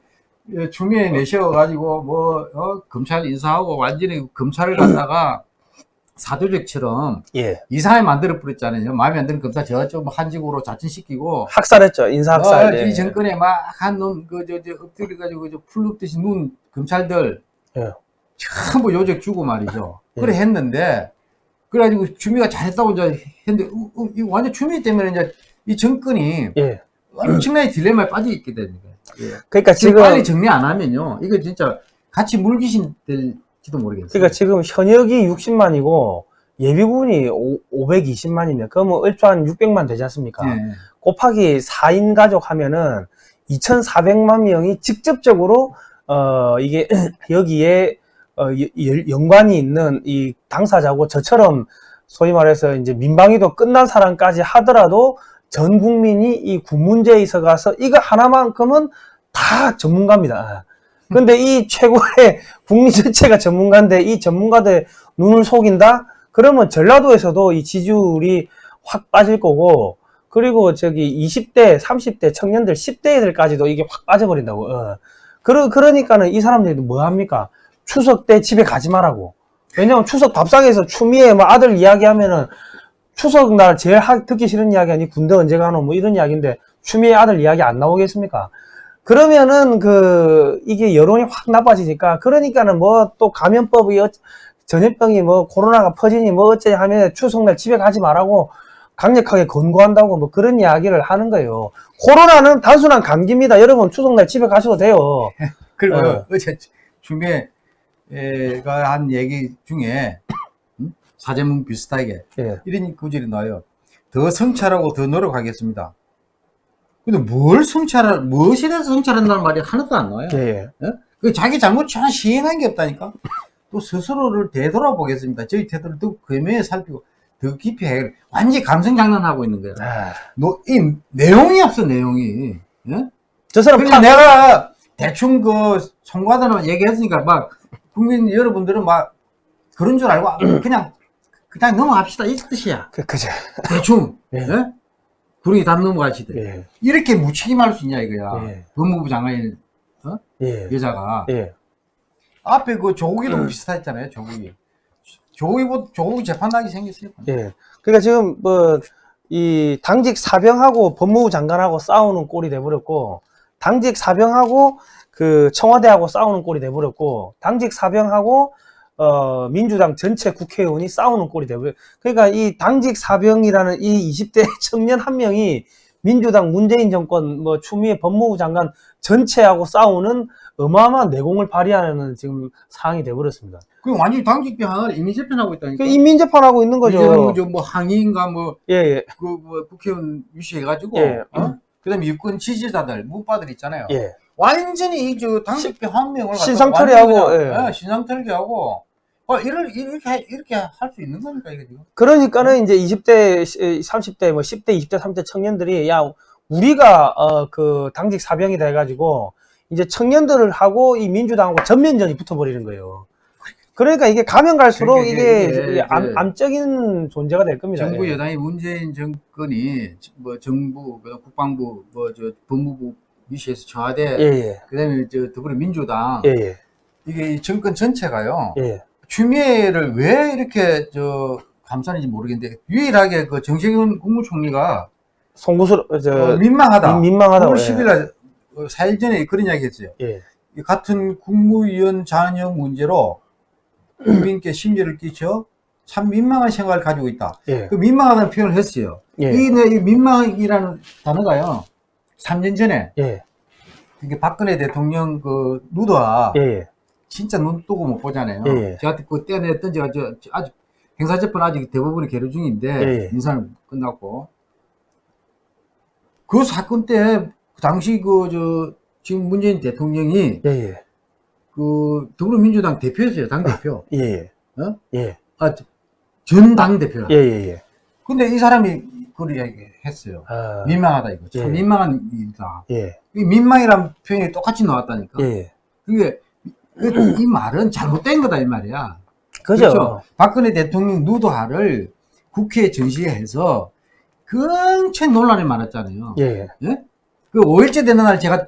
예, 추미애 내셔가지고 뭐 어, 검찰 인사하고 완전히 검찰을 갖다가 사도적처럼 예. 이상하게 만들어 버렸잖아요. 마음에 안 드는 검사 저쪽 한직으로 자진시키고 학살했죠. 인사학살. 어, 예. 이 정권에 막 한 놈그저저 엎드려 가지고 저 풀 눕듯이 눈 검찰들 예. 전부 요적 주고 말이죠. 예. 그래 했는데 그래가지고 주미가 잘했다고 이제 했는데 어, 어, 이거 완전 주미 때문에 이제 이 정권이 예. 엄청나게 딜레마에 빠져 있게 되는 거예요. 예. 그러니까 지금 지금 빨리 정리 안 하면요, 이거 진짜 같이 물귀신 될 지도 모르겠어요. 그러니까 지금 현역이 60만이고 예비군이 520만이면 그러면 얼추 한 600만 되지 않습니까? 예. 곱하기 4인 가족 하면은 2,400만 명이 직접적으로 어 이게 여기에 어 연관이 있는 이 당사자고 저처럼 소위 말해서 이제 민방위도 끝난 사람까지 하더라도 전 국민이 이 군 문제에 있어 가서 이거 하나만큼은 다 전문가입니다. 근데 이 최고의 국민 전체가 전문가인데 이 전문가들 눈을 속인다? 그러면 전라도에서도 이 지지율이 확 빠질 거고 그리고 저기 20대, 30대 청년들, 10대 애들까지도 이게 확 빠져버린다고. 어. 그러, 그러니까는 이 사람들이 뭐 합니까? 추석 때 집에 가지 말라고. 왜냐면 추석 밥상에서 추미애 뭐 아들 이야기하면은 추석 날 제일 하- 듣기 싫은 이야기 아니 군대 언제 가노 뭐 이런 이야기인데 추미애 아들 이야기 안 나오겠습니까? 그러면은 그 이게 여론이 확 나빠지니까 그러니까는 뭐 또 감염법이 어- 전염병이 뭐 코로나가 퍼지니 뭐 어째 하면 추석날 집에 가지 말라고 강력하게 권고한다고 뭐 그런 이야기를 하는 거예요. 코로나는 단순한 감기입니다. 여러분 추석날 집에 가셔도 돼요. 그리고 어. 어제 주미애가 한 얘기 중에 음? 사제문 비슷하게 예. 이런 구절이 나와요. 더 성찰하고 더 노력하겠습니다. 근데 뭘 성찰할, 무엇에 대해서 성찰한다는 말이 하나도 안 나와요. 예. 예. 그 자기 잘못 하나 시인한 게 없다니까. 또 스스로를 되돌아보겠습니다. 저희 태도를 더 금매에 살피고 더 깊이 해. 완전히 감성 장난하고 있는 거예요. 아, 노, 이 내용이 없어, 내용이. 예? 저 사람 그러니까 파, 내가 대충 그 송과단을 얘기했으니까 막 국민 여러분들은 막 그런 줄 알고 그냥 그냥 넘어갑시다 이 뜻이야. 그, 그죠. 대충. 예. 예? 구르기 담 넘어가시대. 예. 이렇게 무책임할 수 있냐 이거야. 예. 법무부 장관이 예. 여자가 예. 앞에 그 조국이도 비슷했잖아요. 조국이. 조국이 뭐 조국이 재판하게 생겼어요. 예. 그러니까 지금 뭐 이 당직 사병하고 법무부 장관하고 싸우는 꼴이 돼버렸고 당직 사병하고 그 청와대하고 싸우는 꼴이 돼버렸고 당직 사병하고 어 민주당 전체 국회의원이 싸우는 꼴이 돼버려. 그러니까 이 당직 사병이라는 이 20대 청년 한 명이 민주당 문재인 정권 뭐 추미애 법무부 장관 전체하고 싸우는 어마어마한 내공을 발휘하는 지금 상황이 돼버렸습니다. 그 완전히 당직비 하나를 이미 재편하고 있다니까. 그 인민재판하고 있는 거죠. 이제는 뭐 항의인가 뭐 예, 예, 그 뭐 국회의원 유시해가지고 예. 어? 그다음에 유권 지지자들 무파들 있잖아요. 예. 완전히 이저 당직비 한 명을 신상털이하고, 예. 예, 신상털이하고 어 이럴 이렇게 해- 이렇게 할 수 있는 겁니까 이게 지금? 그러니까는 이제 20대, 30대, 뭐 10대, 20대, 30대 청년들이 야 우리가 어 그 당직 사병이 돼가지고 이제 청년들을 하고 이 민주당하고 전면전이 붙어버리는 거예요. 그러니까 이게 가면 갈수록 그러니까 이게, 이게 이게 암, 그 암적인 존재가 될 겁니다. 정부 예. 여당이 문재인 정권이 뭐 정부, 그다음 국방부, 뭐 저 법무부 유시에서 청와대, 예, 예, 그다음에 저 더불어민주당 예, 예, 이게 이 정권 전체가요. 예, 추미애를 왜 이렇게 저 감싸는지 모르겠는데 유일하게 그 정세균 국무총리가 송구스러, 저, 어, 민망하다. 민- 민망하다고, 9월 예. 10일 날 4일 전에 그런 이야기 했어요. 예, 이 같은 국무위원 자녀 문제로 국민께 심려를 끼쳐 참 민망한 생각을 가지고 있다. 예, 그 민망하다는 표현을 했어요. 예, 이, 내- 이 민망이라는 단어가요. 3년 전에 예, 이게 박근혜 대통령 그 누드와 예, 예, 진짜 눈 뜨고 못 보잖아요. 예, 예. 저한테 그 저, 저 아직 행사 재판 아직 대부분이 계류 중인데 예, 예. 인사는 끝났고 그 사건 때 당시 그 저 지금 문재인 대통령이 예, 예, 그 더불어민주당 대표였어요 당 대표 예, 예, 어? 예, 아 전당 대표라. 예, 예, 예. 근데 이 사람이 그런 이야기 했어요. 아, 민망하다 이거. 참 예. 민망한 일이다. 예, 이 민망이란 표현이 똑같이 나왔다니까. 예. 그게 그- 이 말은 잘못된 거다 이 말이야. 그죠? 그렇죠. 박근혜 대통령 누도하를 국회에 전시해서 굉장히 논란이 많았잖아요. 예, 그 5일째 되는 날 제가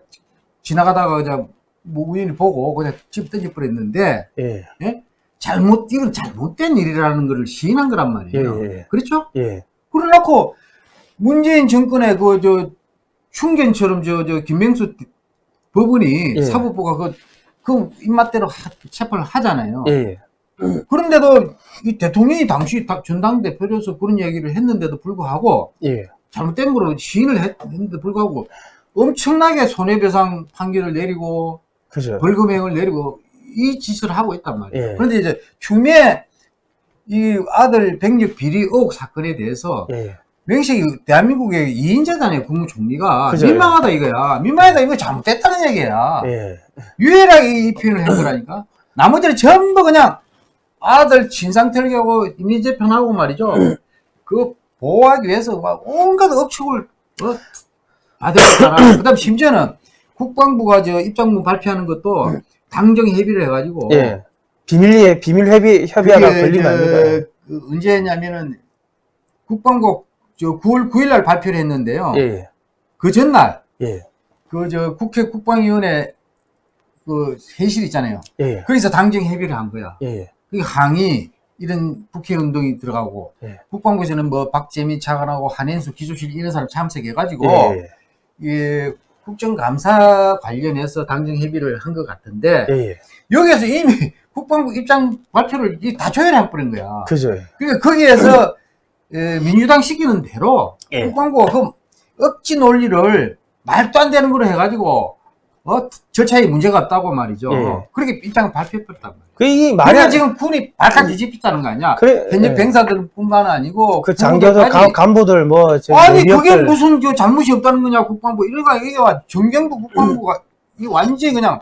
지나가다가 그냥 뭐 우연히 보고 그냥 집 던져 버렸는데 예, 잘못 이건 잘못된 일이라는 것을 시인한 거란 예, 말이에요. 예, 그렇죠? 예, 그래놓고 문재인 정권의 그 저 충견처럼 저 저 김명수 법원이 예. 사법부가 그, 그 입맛대로 하- 체포를 하잖아요. 예, 그런데도 이 대통령이 당시 다- 전당대표로서 그런 얘기를 했는데도 불구하고 예, 잘못된 거로 시인을 했- 했는데 불구하고 엄청나게 손해배상 판결을 내리고 그죠? 벌금형을 내리고 이 짓을 하고 있단 말이에요. 예. 그런데 이제 추미애 이 아들 백력 비리 의혹 사건에 대해서 예, 명식이 대한민국의 2인자잖아요, 국무총리가. 그죠. 민망하다 이거야. 민망하다 이거 잘못됐다는 얘기야. 예, 유일하게 이 표현을 한 거라니까. 나머지는 전부 그냥 아들 진상 털기하고 이미지 편하고 말이죠. 그 보호하기 위해서 막 온갖 억측을 어? 받았잖아. 그 다음 심지어는 국방부가 저 입장문 발표하는 것도 당정 협의를 해가지고. 예. 비밀, 비밀 협의, 협의하다 그게 걸린 거 저, 아닙니까? 그 언제 했냐면은 국방부 저 9월 9일 날 발표를 했는데요. 예, 그 전날 예, 그 저 국회 국방위원회 그 회의실 있잖아요. 예, 거기서 당정 협의를 한 거야. 예, 그 항의 이런 국회 운동이 들어가고 예. 국방부에서는 뭐 박재민 차관하고 한현수 기조실 이런 사람 참석해가지고 예, 이 국정감사 관련해서 당정 협의를 한 것 같은데 예, 예. 여기에서 이미 국방부 입장 발표를 이다 조율해 버린 거야. 그죠? 그러니까 거기에서 에, 민주당 시키는 대로 예. 국방부가 그 억지 논리를 말도 안 되는 걸로 해가지고 어, 절차에 문제가 없다고 말이죠. 예. 그렇게 입장을 발표했단 말이야. 그이 그러니까 말이, 지금 군이 발칵 뒤집혔다는 거 아니야? 그래, 현역 예. 병사들뿐만 아니고 그 장교들. 간부들, 뭐, 저 아니 내력들. 그게 무슨 저 잘못이 없다는 거냐 국방부 이래가 이게 와 정경부 국방부가 이 완전히 그냥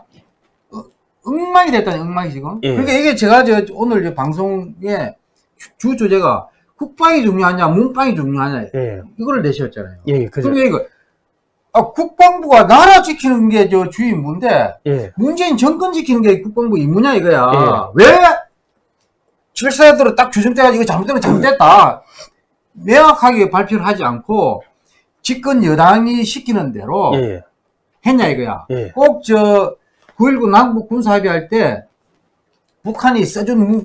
어, 엉망이 됐다니 엉망이 지금. 예. 그러니까 이게 제가 저 오늘 저 방송에 주, 주 주제가 국방이 중요하냐 문방이 중요하냐 예, 이거를 내셨잖아요. 예, 그죠? 이거 아, 국방부가 나라 지키는 게 저 주의 임무인데 예, 문재인 정권 지키는 게 국방부 임무냐 이거야. 예. 왜 질서대로 딱 규정돼가지고 이거 잘못되면 잘못됐다. 명확하게 발표를 하지 않고 집권 여당이 시키는 대로 예, 했냐 이거야. 예, 꼭저 9.19 남북 군사 합의 할 때 북한이 써준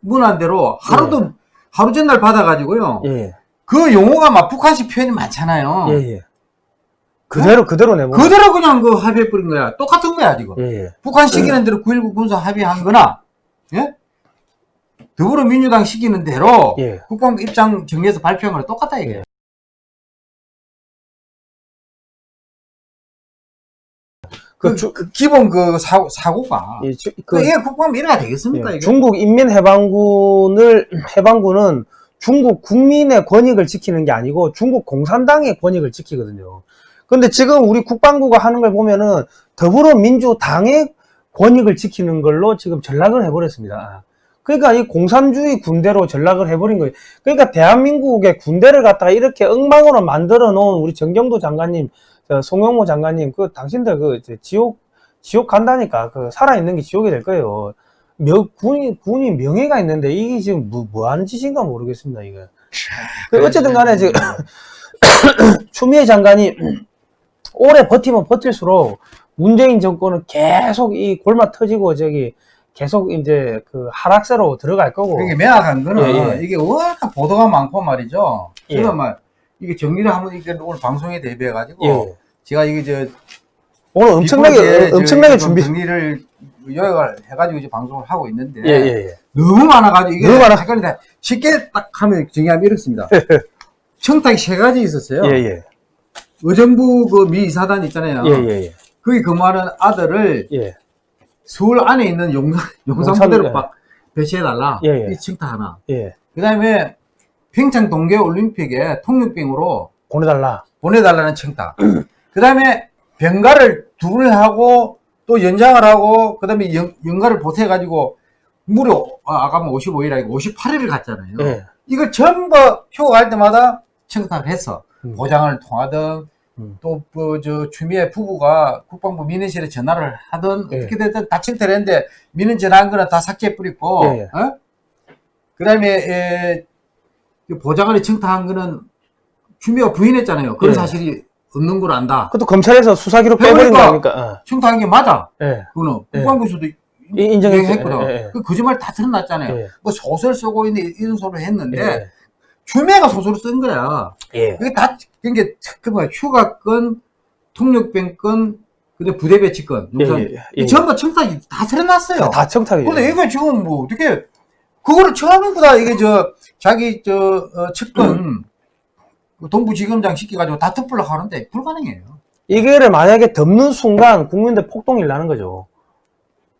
문안대로 하루도 하루 전날 받아가지고요. 예, 그 용어가 막 북한식 표현이 많잖아요. 예, 예. 그대로, 그대로 내보 그대로 그냥 그 합의해 버린 거야. 똑같은 거야, 지금. 예, 예. 북한 시키는 대로 9.19 군사 합의한 거나, 예? 더불어민주당 시키는 대로 예. 국방부 입장 정리해서 발표한 거랑 똑같다, 이게. 그 그, 주- 그 기본 그 사고, 사고가. 예, 주- 그, 그, 이게 국방부 이래가 되겠습니까, 예? 중국 인민해방군을 해방군은 중국 국민의 권익을 지키는 게 아니고 중국 공산당의 권익을 지키거든요. 근데 지금 우리 국방부가 하는 걸 보면은 더불어민주당의 권익을 지키는 걸로 지금 전락을 해버렸습니다. 그러니까 이 공산주의 군대로 전락을 해버린 거예요. 그러니까 대한민국의 군대를 갖다가 이렇게 엉망으로 만들어 놓은 우리 정경도 장관님, 저 송영모 장관님, 그 당신들 그 지옥 지옥 간다니까 그 살아 있는 게 지옥이 될 거예요. 명, 군이, 군이 명예가 있는데 이게 지금 뭐, 뭐 하는 짓인가 모르겠습니다, 이거. 그 어쨌든 간에 지금 추미애 장관이 오래 버티면 버틸수록 문재인 정권은 계속 이 골마 터지고 저기 계속 이제 그 하락세로 들어갈 거고. 그게 명확한 거는 예, 예. 이게 워낙 보도가 많고 말이죠. 예. 막 이게 정리를 한번 이게 오늘 방송에 대비해 가지고 예. 제가 이게 저 오늘 엄청나게, 엄청나게 저 준비. 정리를 요약을 해가지고 이제 방송을 하고 있는데 예, 예, 예. 너무 많아가지고 이게 너무 많아. 헷갈린다. 쉽게 딱 하면 정리하면 이렇습니다. 청탁이 세 가지 있었어요. 예, 예. 의정부 그 미 이사단 있잖아요. 예, 예, 예. 거기 근무하는 아들을 예. 서울 안에 있는 용산, 용산 용산, 부대로 예. 막 배치해 달라. 예, 예. 이 청탁 하나. 예. 그 다음에 평창 동계올림픽에 통육병으로 보내달라. 보내달라는 청탁. 그 다음에 병가를 둘을 하고 또 연장을 하고 그 다음에 연가를 보태가지고 무려 아, 아까 뭐 55일 아니고 58일을 갔잖아요. 예. 이걸 전부 표할 때마다 청탁을 했어. 음. 보장을 통하든 음. 또저 추미애 부부가 국방부 민원실에 전화를 하든 예. 어떻게 됐든 다 청탁을 했는데 민원 전화한 거는 다 삭제해 뿌리고 예, 예. 어? 그 다음에 에, 그 보좌관이 청탁한 거는 추미애가 부인했잖아요. 그런 예. 사실이 없는 걸 안다. 그것도 검찰에서 수사 기록 빼버린 거 그러니까- 아닙니까? 청탁한 게 맞아. 어. 예. 그거는 예. 국방부에서도. 인정했거든. 예, 예. 그 거짓말 다 드러났잖아요. 예. 뭐 소설 쓰고 있는 이런 소리를 했는데 예. 추미애가 소설을 쓴 거야. 예. 이게 다 그게 그 뭐야 휴가권, 통역병권, 근데 부대 배치권, 예, 용산 예, 예. 이 전부 청탁이 다 드러났어요. 다 청탁이죠. 근데 이거 지금 뭐 어떻게 그거를 처음부터 이게 저 자기 저 어, 측근 그 동부지검장 시켜가지고 다 특불로 하는데 불가능해요. 이게를 만약에 덮는 순간 국민들 폭동이 나는 거죠.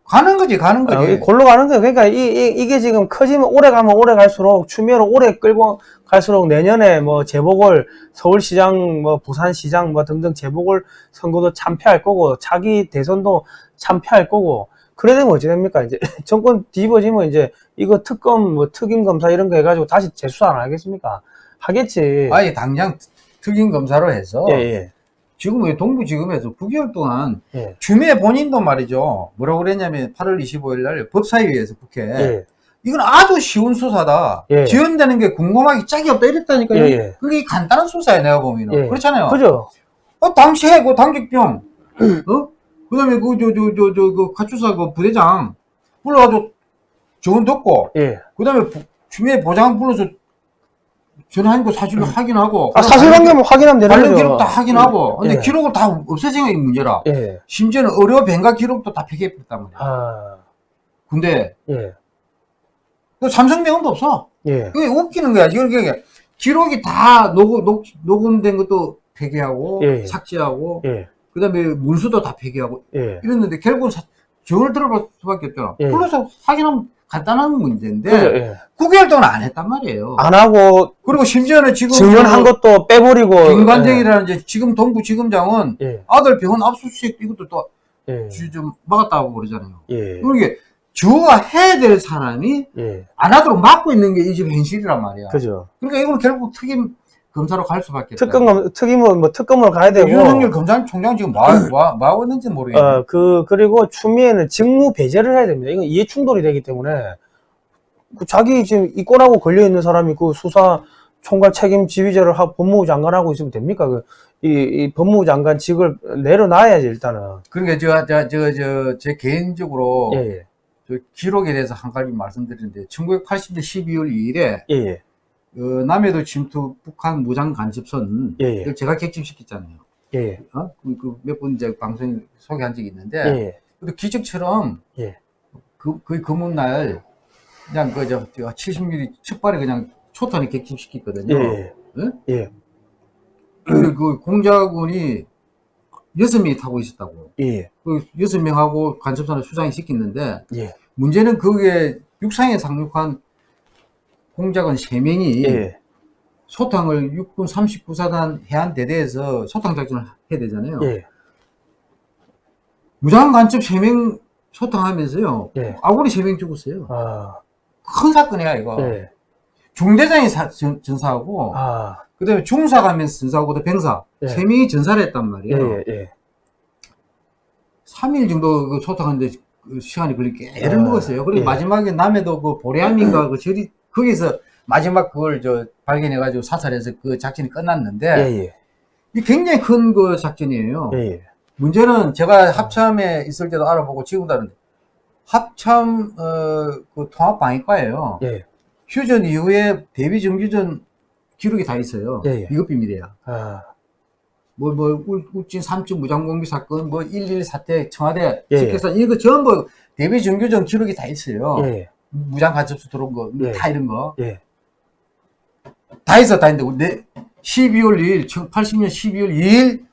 가는 거지, 가는 아, 거지. 이 골로 가는 거예요. 그러니까 이, 게 지금 커지면 오래 가면 오래 갈수록 추미애로 오래 끌고 갈수록 내년에 뭐 재보궐 서울시장 뭐 부산시장 뭐 등등 재보궐 선거도 참패할 거고 차기 대선도 참패할 거고 그래 되면 어찌 됩니까? 이제 정권 뒤집어지면 이제 이거 특검 뭐 특임 검사 이런 거 해가지고 다시 재수사 안 하겠습니까? 하겠지. 아예 당장 특임 검사로 해서 예, 예, 지금 왜 동부지검에서 9개월 동안 예, 주미애 본인도 말이죠. 뭐라고 그랬냐면 8월 25일 날 법사위에서 국회 예, 이건 아주 쉬운 수사다. 예. 지연되는 게 궁금하기 짝이 없다 이랬다니까요. 예, 예. 그게 간단한 수사야 내가 보면은 예. 그렇잖아요. 그죠? 어, 당시에 그 당직병, 어? 그 다음에 그, 저, 저, 저, 저, 그 가출사 그 부대장 불러가지고 저건 듣고, 예. 그 다음에 주미애 보장 불러서 전화한 거 사실로 확인하고. 아, 사실 관계만 확인하면 되는 관련 거죠. 기록 다 확인하고. 근데 예. 기록을 다 없애진 게 문제라. 예. 심지어는 의료 변가 기록도 다 폐기했단 말이야. 아, 근데, 예, 그 삼성 병원도 없어. 예, 그게 웃기는 거야. 지금 그게 기록이 다 녹음, 녹, 녹음된 것도 폐기하고, 예. 삭제하고, 예, 그 다음에 문수도 다 폐기하고, 예. 이랬는데 결국은 사- 저걸 들어볼 수밖에 없잖아. 예. 불러서 확인하면 간단한 문제인데, 그죠, 예. 9개월 동안 안 했단 말이에요. 안 하고 그리고 심지어는 지금 증언한 그 것도 빼버리고 김관정이라는 이제 지금 동부 지검장은 예, 아들 병원 압수수색 이것도 또 예, 좀 막았다고 그러잖아요. 예, 그러니까 주가 해야 될 사람이 예, 안 하도록 막고 있는 게 이 집 현실이란 말이야. 그죠. 그러니까 이건 결국 특임 검사로 갈 수밖에 없다. 특검 특임은 뭐 특검을 가야 되고 윤석열 검찰총장 지금 뭐, 뭐, 뭐 하고 있는지 모르겠네. 어 그 그리고 추미애는 직무 배제를 해야 됩니다. 이건 이해 충돌이 되기 때문에 그 자기 지금 이권하고 걸려 있는 사람이 그 수사 총괄 책임 지휘자를 하고 법무부 장관하고 있으면 됩니까? 그, 이, 이 법무부 장관 직을 내려놔야지 일단은. 그러니까 저, 저, 저, 저, 제 개인적으로 예, 예, 저 기록에 대해서 한 가지 말씀드리는데 1980년 12월 2일에 예, 예, 어, 남해도 침투 북한 무장 간첩선 예, 예, 제가 객집시켰잖아요. 예, 예, 어? 몇번 이제 방송 소개한 적이 있는데 예, 예, 기적처럼 예. 그, 그 금운날 그냥 그저 70mm 첫발에 그냥 초탄을 객집시켰거든요. 예, 예? 예, 근데 그 공작원이 여섯 명이 타고 있었다고. 예, 그 여섯 명하고 간첩선을 수장이 시켰는데 예, 문제는 그게 육상에 상륙한 공작원 세명이 예, 소탕을 육군 39사단 해안대대에서 소탕 작전을 해야 되잖아요. 예, 무장 간첩 3명 소탕하면서요. 예. 아군이 3명 죽었어요. 아, 큰 사건이야, 이거. 예, 중대장이 사- 전, 전사하고, 아, 그 다음에 중사가 하면서 전사하고, 또 병사. 예. 세 3명이 전사를 했단 예, 말이에요. 예, 예, 3일 정도 그 소탕하는데 그 시간이 걸리게 애를 아, 먹었어요. 그리고 예. 마지막에 남해도 그 보레암인가 그 절이, 거기서 마지막 그걸 저 발견해가지고 사살해서 그 작전이 끝났는데, 예, 이게 굉장히 큰 그 작전이에요. 예, 예, 문제는 제가 합참에 있을 때도 알아보고 지금도 아는데 합참 어, 그 통합 방위과예요. 예, 휴전 이후에 대비 정규전 기록이 다 있어요. 예, 예. 이것 비밀이야. 아, 뭐, 뭐, 울- 울진 3층 무장공비 사건, 뭐, 112 사태, 청와대, 예, 직계사, 이거 전부 대비 정규전 기록이 다 있어요. 예, 무장 간첩수 들어온 거, 예. 다 이런 거. 예, 다 있어, 다 있는데, 내 12월 2일, 80년 12월 2일,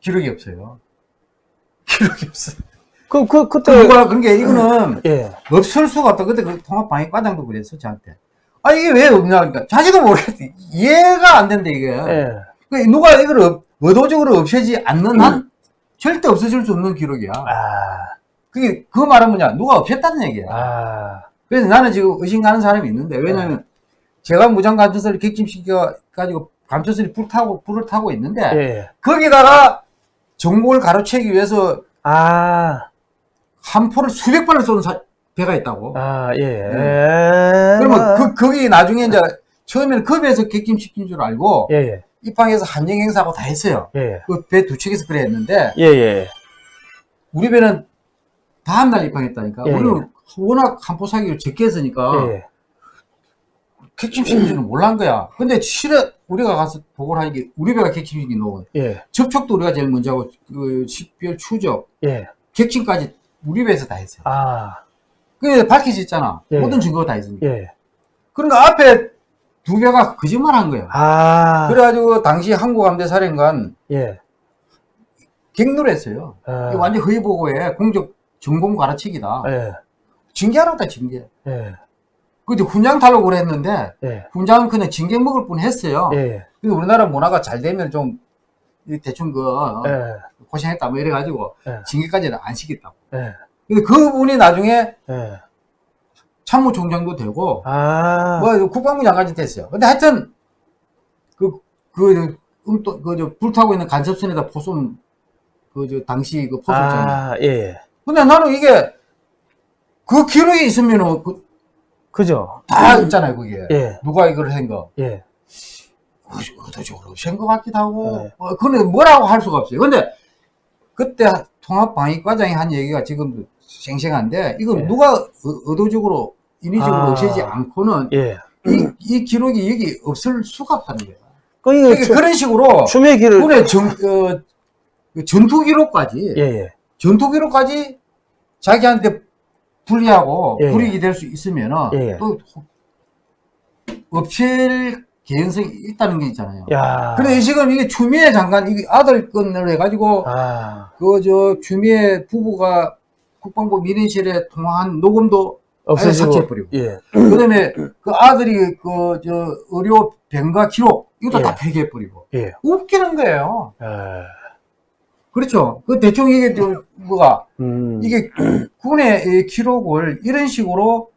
기록이 없어요. 기록이 없어요. 그, 그, 그 그때, 누가 그런 게 이거는 예, 없을 수가 없다. 그때 그 통합방위과장도 그랬어 저한테. 아 이게 왜 없냐 그러니까 자기도 모르겠어. 이해가 안 된다 이게. 예, 그 누가 이걸 업- 의도적으로 없애지 않는 한 절대 없어질 수 없는 기록이야. 아, 그게 그 말은 뭐냐? 누가 없앴다는 얘기야. 아, 그래서 나는 지금 의심 가는 사람이 있는데 왜냐면 제가 무장 감초소를 객침시켜 가지고 감초소리 불 타고 불을 타고 있는데 예. 거기다가 전국을 가로채기 위해서 아, 한 포를 수백 발을 쏘는 사- 배가 있다고. 아, 예. 네. 그러면 그 거기 나중에 이제 처음에는 그 배에서 객침시킨 줄 알고 예, 예, 입항해서 한정 행사하고 다 했어요. 예, 그배 두 척에서 그래 했는데 예, 예. 우리 배는 다음 날 입항했다니까. 예, 우리는 워낙 한포 사기를 적게 했으니까 예, 줄은 몰란 거야. 근데 실은 우리가 가서 보고를 하니까 우리 배가 객침시킨 놈은 예, 접촉도 우리가 제일 먼저 하고 그 식별 추적 예. 객침까지 우리 배에서 다 했어요. 아, 그게 밝혀졌잖아. 예. 모든 증거가 다 있으니까. 예. 그러니까 앞에 두 배가 거짓말 한 거야. 아, 그래가지고 당시 항구함대 사령관 예. 갱노를 했어요. 아, 완전 허위 보고에 공적 전공 가르치기다. 예, 징계하라고 다 징계. 예, 근데 훈장 달라고 그랬는데 예, 훈장은 그냥 징계 먹을 뿐 했어요. 예, 근데 우리나라 문화가 잘 되면 좀이 대충 그 어, 예, 고생했다 뭐 이래 가지고 예. 징계까지는 안 시켰다고. 예, 근데 그분이 나중에 예. 참모총장도 되고 아, 뭐 국방부 장관이 됐어요. 근데 하여튼 그 그 음또 그저 불타고 있는 간첩선에다 포손 그저 당시 그 포손 아. 아, 예. 근데 나는 이게 그 기록이 있으면은 그 그죠? 다 있잖아요 그게 예, 누가 이걸 한 거. 예, 의도적으로 센것 같기도 하고 네. 어, 그건 뭐라고 할 수가 없어요. 근데 그때 통합방위과장이 한 얘기가 지금도 생생한데 이거 네. 누가 의- 의도적으로 인위적으로 아. 없애지 않고는 예. 이, 이 기록이 여기 없을 수가 없다는 거예요. 그, 그러니까 추- 그런 식으로 추미애 길을, 군의 정, 어, 그 전투 기록까지 예, 예, 전투 기록까지 자기한테 불리하고 예. 불이익이 될 수 있으면은 예. 또 없앨 개연성이 있다는 게 있잖아요. 야. 근데 지금 이게 추미애 장관 이게 아들 건을 해가지고 아, 그저 추미애 부부가 국방부 민원실에 통화한 녹음도. 삭제해버리고. 예, 그다음에 그 아들이 그 저 의료 병가 기록 이것도 예. 다 폐기해버리고 예. 웃기는 거예요. 예. 그렇죠. 그 대충 이게 저 뭐가 음. 이게 군의 이 기록을 이런 식으로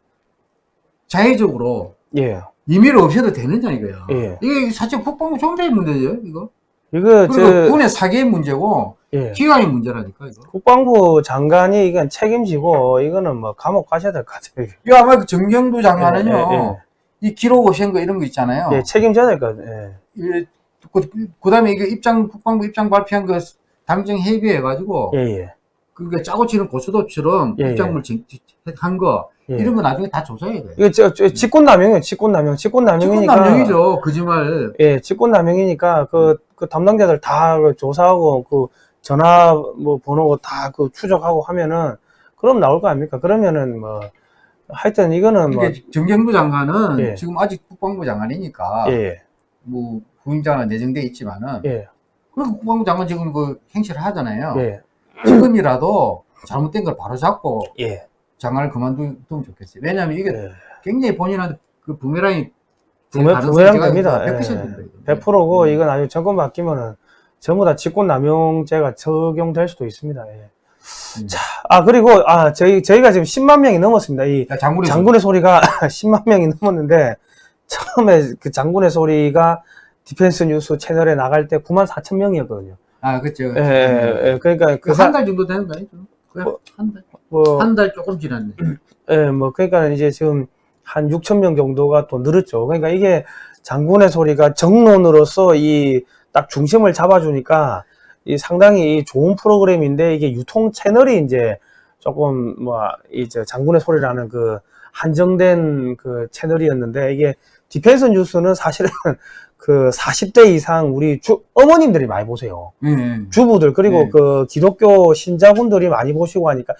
자의적으로 예. 임의로 없애도 되느냐 이거야. 예. 이게 사실 국방부 총대의 문제죠 이거. 이거, 저, 군의 사기의 문제고 예. 기관의 문제라니까 이거. 국방부 장관이 이건 책임지고, 이거는 뭐, 감옥 가셔야 될 것 같아요. 이 아마 그 정경도 장관은요 예, 예, 이 기록 없앤 거 이런 거 있잖아요. 예, 책임져야 될 것 같아요. 예. 이- 그, 그 다음에 이게 입장 국방부 입장 발표한 그 당정 협의해 가지고 예, 예. 그게 짜고 치는 고수도처럼 예, 입장물 한거 예. 이런 거 나중에 다 조사해야 돼요. 이거 저, 저 직권남용이에요, 직권남용. 직권남용이니까. 직권남용이죠 거짓말. 예, 직권남용이니까 그, 그 담당자들 다그 조사하고 그 전화 뭐 번호 다 그 추적하고 하면은 그럼 나올 거 아닙니까? 그러면은 뭐 하여튼 이거는 뭐 이게 정경도 장관은 예. 지금 아직 국방부 장관이니까 예, 뭐 후임자가 내정돼 있지만은 예, 그리고 국방부 장관 지금 그 행실을 하잖아요. 예, 지금이라도 잘못된 걸 바로 잡고 예, 장관을 그만두면 좋겠어요. 왜냐하면 이게 예. 굉장히 본인한테 그 부메랑이 부메- 부메랑. 100%입니다. 예, 100%고 음. 이건 아주 정권 바뀌면은 전부 다 직권남용죄가 적용될 수도 있습니다. 예. 음. 자, 아 그리고 아 저희 저희가 지금 10만 명이 넘었습니다. 이 장군의 장군의 소리 가 10만 명이 넘었는데 처음에 그 장군의 소리가 디펜스 뉴스 채널에 나갈 때 9만 4천 명이었거든요. 아 그렇죠. 예, 예, 예. 그러니까 그 사, 그 한 달 정도 되는 거 아니죠? 뭐, 한 달. 뭐, 한 달 조금 지났네. 예, 뭐 그러니까 이제 지금 한 6천 명 정도가 또 늘었죠. 그러니까 이게 장군의 소리가 정론으로서 이 딱 중심을 잡아주니까 이 상당히 좋은 프로그램인데 이게 유통 채널이 이제 조금 뭐 이제 장군의 소리라는 그 한정된 그 채널이었는데 이게 디펜스 뉴스는 사실은 그 40대 이상 우리 주 어머님들이 많이 보세요. 예, 예. 주부들 그리고 네. 그 기독교 신자분들이 많이 보시고 하니까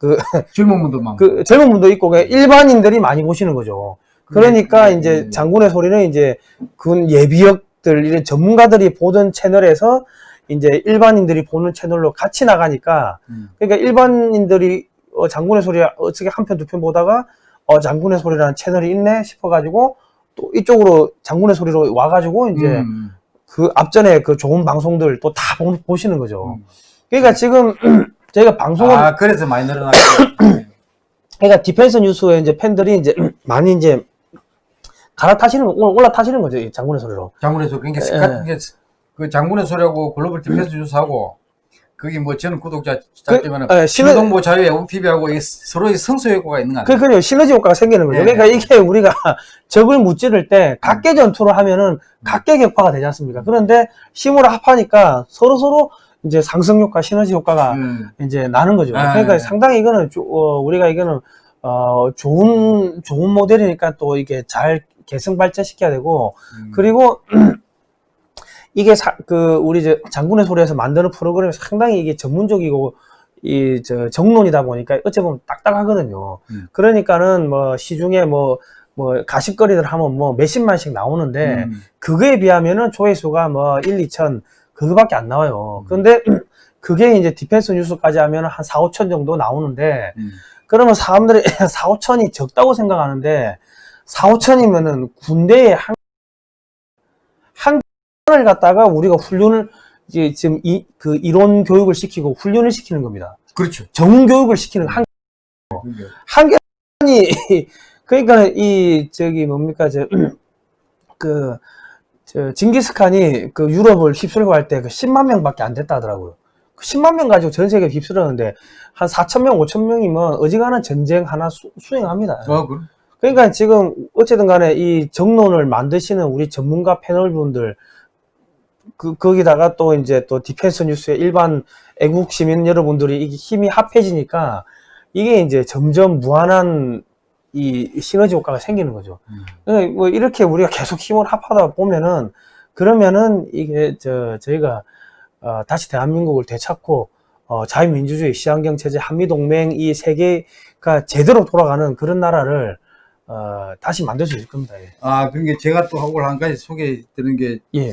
젊은 분도 많고. 그 젊은 분도 있고 일반인들이 많이 보시는 거죠. 그러니까 네, 이제 네. 장군의 소리는 이제 군 예비역들 이런 전문가들이 보던 채널에서 이제 일반인들이 보는 채널로 같이 나가니까 음. 그러니까 일반인들이 어, 장군의 소리 어떻게 한 편 두 편 보다가 어 장군의 소리라는 채널이 있네 싶어가지고 또 이쪽으로 장군의 소리로 와가지고 이제 음. 그 앞전에 그 좋은 방송들 또 다 보시는 거죠. 음. 그러니까 지금 저희가 방송을 아 그래서 많이 늘어났죠. 그러니까 디펜스 뉴스에 이제 팬들이 이제 많이 이제 갈아타시는 올라- 올라타시는 거죠, 이 장군의 소리로. 장군의 소리. 그러니까 예. 그 장군의 소리하고 글로벌 디펜스 뉴스하고 거기 뭐 저는 구독자 짧지만은 예, 시너- 신호동보 자유 애국 TV하고 서로의 상승 효과가 있는 거 아니에요? 그, 그, 시너지 효과가 생기는 거죠. 예. 그러니까 이게 우리가 적을 무찌를 때 각개 전투를 하면은 각개 격파가 되지 않습니까? 그런데 힘으로 합하니까 서로 서로 이제 상승 효과, 시너지 효과가 음. 이제 나는 거죠. 아, 그러니까 예. 상당히 이거는 조- 어, 우리가 이거는 어, 좋은 좋은 모델이니까 또 이게 잘 개성 발전시켜야 되고 음. 그리고 이게 사- 그 우리 이제 장군의 소리에서 만드는 프로그램이 상당히 이게 전문적이고 이 저 정론이다 보니까 어찌 보면 딱딱하거든요. 음. 그러니까는 뭐 시중에 뭐뭐 가십거리들 하면 뭐 몇십만씩 나오는데 음. 그거에 비하면은 조회수가 뭐 1, 2천 그거밖에 안 음. 나와요. 그런데 그게 이제 디펜스 뉴스까지 하면 한 4, 5천 정도 나오는데 음. 그러면 사람들이 4, 5천이 적다고 생각하는데 4, 5천이면은 군대에 한, 한 을 갖다가 우리가 훈련을 이제 지금 이, 그 이론 교육을 시키고 훈련을 시키는 겁니다. 그렇죠. 전문 교육을 시키는 한, 그게. 한 개이 그러니까 이 저기 뭡니까 저그 저 징기스칸이 그 유럽을 휩쓸고 할 때 그 10만 명밖에 안 됐다 하더라고요. 그 10만 명 가지고 전 세계 휩쓸었는데 한 4천 명, 5천 명이면 어지간한 전쟁 하나 수, 수행합니다. 어, 그, 그러니까 지금 어쨌든 간에 이 정론을 만드시는 우리 전문가 패널 분들 그 거기다가 또 이제 또 디펜스 뉴스의 일반 애국 시민 여러분들이 이게 힘이 합해지니까 이게 이제 점점 무한한 이 시너지 효과가 생기는 거죠. 음. 그러니까 뭐 이렇게 우리가 계속 힘을 합하다 보면은 그러면은 이게 저 저희가 어, 다시 대한민국을 되찾고 어, 자유민주주의, 시한경 체제, 한미동맹 이 세계가 제대로 돌아가는 그런 나라를 어, 다시 만들 수 있을 겁니다. 예. 아, 그러니까 제가 또 하고 한 가지 소개드리는 게, 예.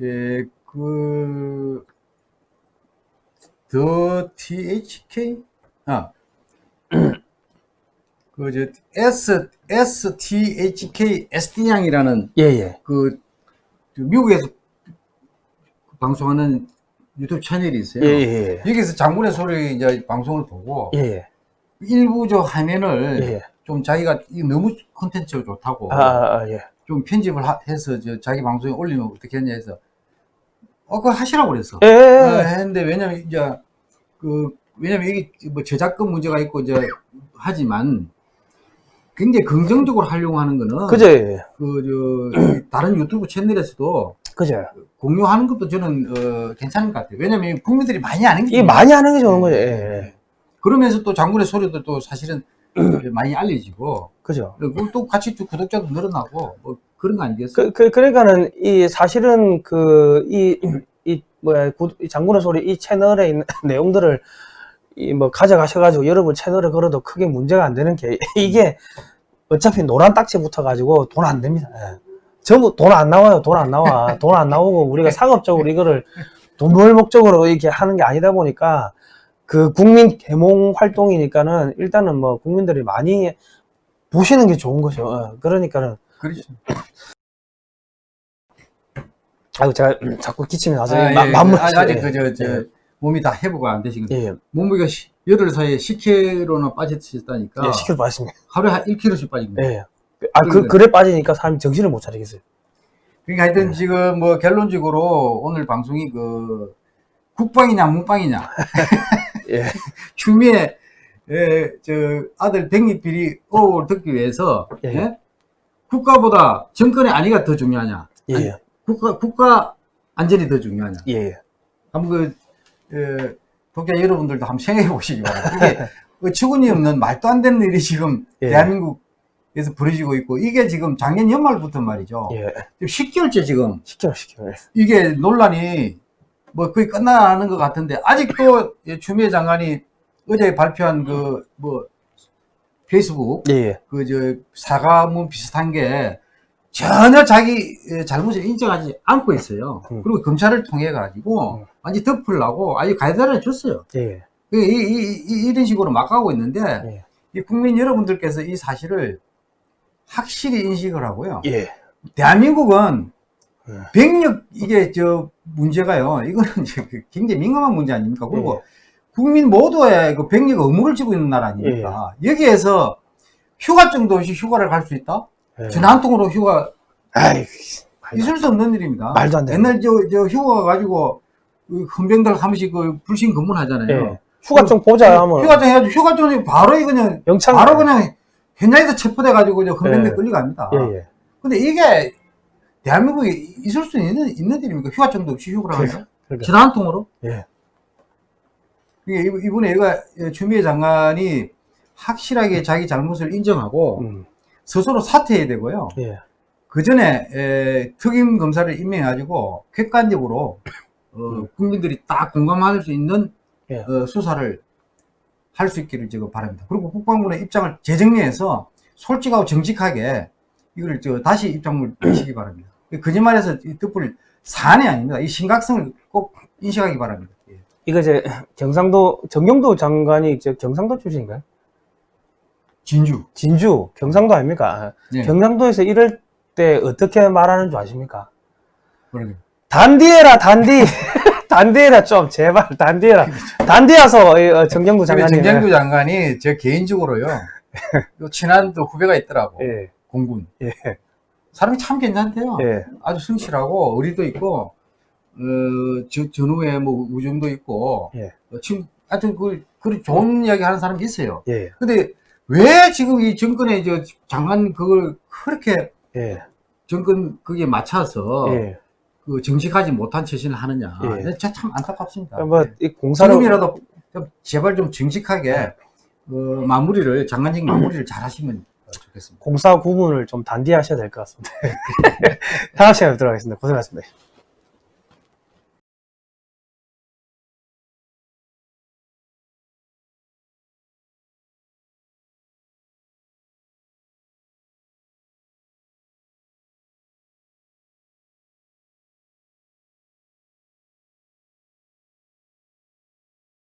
예, 그, 더 THK? 아, 그, 저, S, STHK SD양이라는 예, 예. 그, 그 미국에서 방송하는 유튜브 채널이 있어요. 예, 예, 여기서 장군의 소리 이제 방송을 보고 예. 예, 일부 저 화면을 예. 예. 좀 자기가 이 너무 콘텐츠가 좋다고 아, 아, 아, 예. 좀 편집을 하- 해서 저 자기 방송에 올리면 어떻게 했냐 해서 어 그거 하시라고 그랬어. 예, 어, 예. 했는데 왜냐면 이제 그 왜냐면 이게 뭐 저작권 문제가 있고 이제 하지만 굉장히 긍정적으로 하려고 하는 거는 그죠, 예. 그저 다른 유튜브 채널에서도 그죠. 공유하는 것도 저는 어, 괜찮은 것 같아요. 왜냐면 국민들이 많이 아는 게 많이 하는 게 좋은 거죠. 예, 예. 그러면서 또 장군의 소리도 또 사실은 많이 알려지고 그죠. 그리고 또 같이 또 구독자도 늘어나고 뭐 그런 거 아니겠어요? 그, 그, 그 러니까는, 이, 사실은, 그, 이, 이, 뭐야, 장군의 소리, 이 채널에 있는 내용들을, 이, 뭐, 가져가셔가지고, 여러분 채널에 걸어도 크게 문제가 안 되는 게, 이게, 어차피 노란 딱지 붙어가지고, 돈 안 됩니다. 예. 전부 돈 안 나와요. 돈 안 나와. 돈 안 나오고, 우리가 상업적으로 이거를 돈 벌 목적으로 이렇게 하는 게 아니다 보니까, 그 국민 계몽 활동이니까는, 일단은 뭐, 국민들이 많이 보시는 게 좋은 거죠. 예. 그러니까는, 그렇죠. 아이고 제가 음, 자꾸 기침이 나서 아, 마, 예, 마무리 아, 아직 그저 저 예. 몸이 다 회복이 안 되시거든요. 예, 예, 몸무게가 시- 열흘 사이에 10kg나 빠졌다니까 예, 시킬 빠졌습니다. 하루에 한 1kg씩 빠진 거예요. 예. 아, 그, 그러니까. 그래 빠지니까 사람이 정신을 못 차리겠어요. 그러니까 하여튼 지금 뭐 결론적으로 오늘 방송이 그 국방이냐 문방이냐 예. 추미애 예, 저 아들 백립 비리 의혹을 듣기 위해서 예. 예? 국가보다 정권의 안위가 더 중요하냐 예, 아니, 예, 국가 국가 안전이 더 중요하냐 예, 예. 한번 그 예, 독자 여러분들도 한번 생각해 보시기 바랍니다. 이게 어처구니 없는 말도 안 되는 일이 지금 예. 대한민국에서 벌어지고 있고 이게 지금 작년 연말부터 말이죠. 예. 지금 10개월째 지금 시켜, 시켜. 예. 이게 논란이 뭐 거의 끝나는 것 같은데 아직도 이 추미애 장관이 어제 발표한 그 뭐 페이스북 예, 예. 그저 사과문 비슷한 게 전혀 자기 에, 잘못을 인정하지 않고 있어요. 음. 그리고 검찰을 통해 가지고 음. 완전 덮으려고 아주 가이드라인을 줬어요. 예, 예. 이, 이, 이, 이 런 식으로 막 가고 있는데 예. 이 국민 여러분들께서 이 사실을 확실히 인식을 하고요. 예. 대한민국은 예. 병력 이게 저 문제가요. 이거는 이제 그 굉장히 민감한 문제 아닙니까? 그리고 예. 국민 모두의 그 병력 의무를 지고 있는 나라 아닙니까? 여기에서 휴가증도 없이 휴가를 갈 수 있다? 예. 전한통으로 휴가 아이, 말도, 있을 수 없는 일입니다. 말도 안 돼. 옛날 저, 저 휴가 가지고 그 헌병들 한 번씩 그 불신 검문하잖아요. 예. 휴가증 보자 하면 휴가증 해가지고 휴가증이 바로 그냥 영창 바로 그냥 현장에서 체포돼 가지고 이제 헌병대 예. 끌려갑니다. 근데 이게 대한민국에 있을 수 있는, 있는 일입니까? 휴가증도 없이 휴가를 하는 그러니까. 전화 한 통으로? 예. 이게 이번- 이번에 얘가 추미애 장관이 확실하게 자기 잘못을 인정하고 음, 스스로 사퇴해야 되고요. 예. 그 전에 특임 검사를 임명해가지고 객관적으로 어, 국민들이 딱 공감할 수 있는 예. 어, 수사를 할 수 있기를 제가 바랍니다. 그리고 국방부의 입장을 재정리해서 솔직하고 정직하게 이걸 저 다시 입장을 내시기 바랍니다. 거짓말해서 이 뜻불 사안이 아닙니다. 이 심각성을 꼭 인식하기 바랍니다. 예. 이거 이제 경상도 정경도 장관이 이제 경상도 출신인가요? 진주. 진주 경상도 아닙니까? 예. 경상도에서 이럴 때 어떻게 말하는 줄 아십니까? 그러게. 단디해라 단디 단디해라 좀 제발 단디해라 단디해서 이, 어, 정경도 장관이 정경규 장관이 저 개인적으로요. 요 친한 또 후배가 있더라고. 예, 공군. 예, 사람이 참 괜찮대요. 예, 아주 성실하고 의리도 있고 어, 저, 전후에 뭐 우정도 있고 예. 어, 지금 하여튼 그, 그 좋은 이야기 하는 사람이 있어요. 예, 근데 왜 지금 이 정권에 저 장관 그걸 그렇게 예, 정권 그게 맞춰서 예. 그 정직하지 못한 처신을 하느냐. 예. 진짜 참 안타깝습니다. 뭐, 이 공사를, 지금이라도 좀 제발 좀 정직하게 어, 마무리를 장관직 마무리를 잘 하시면 좋겠습니다. 공사 구분을 좀 단디하셔야 될 것 같습니다. 다음 시간에 뵙도록 하겠습니다. 고생하셨습니다.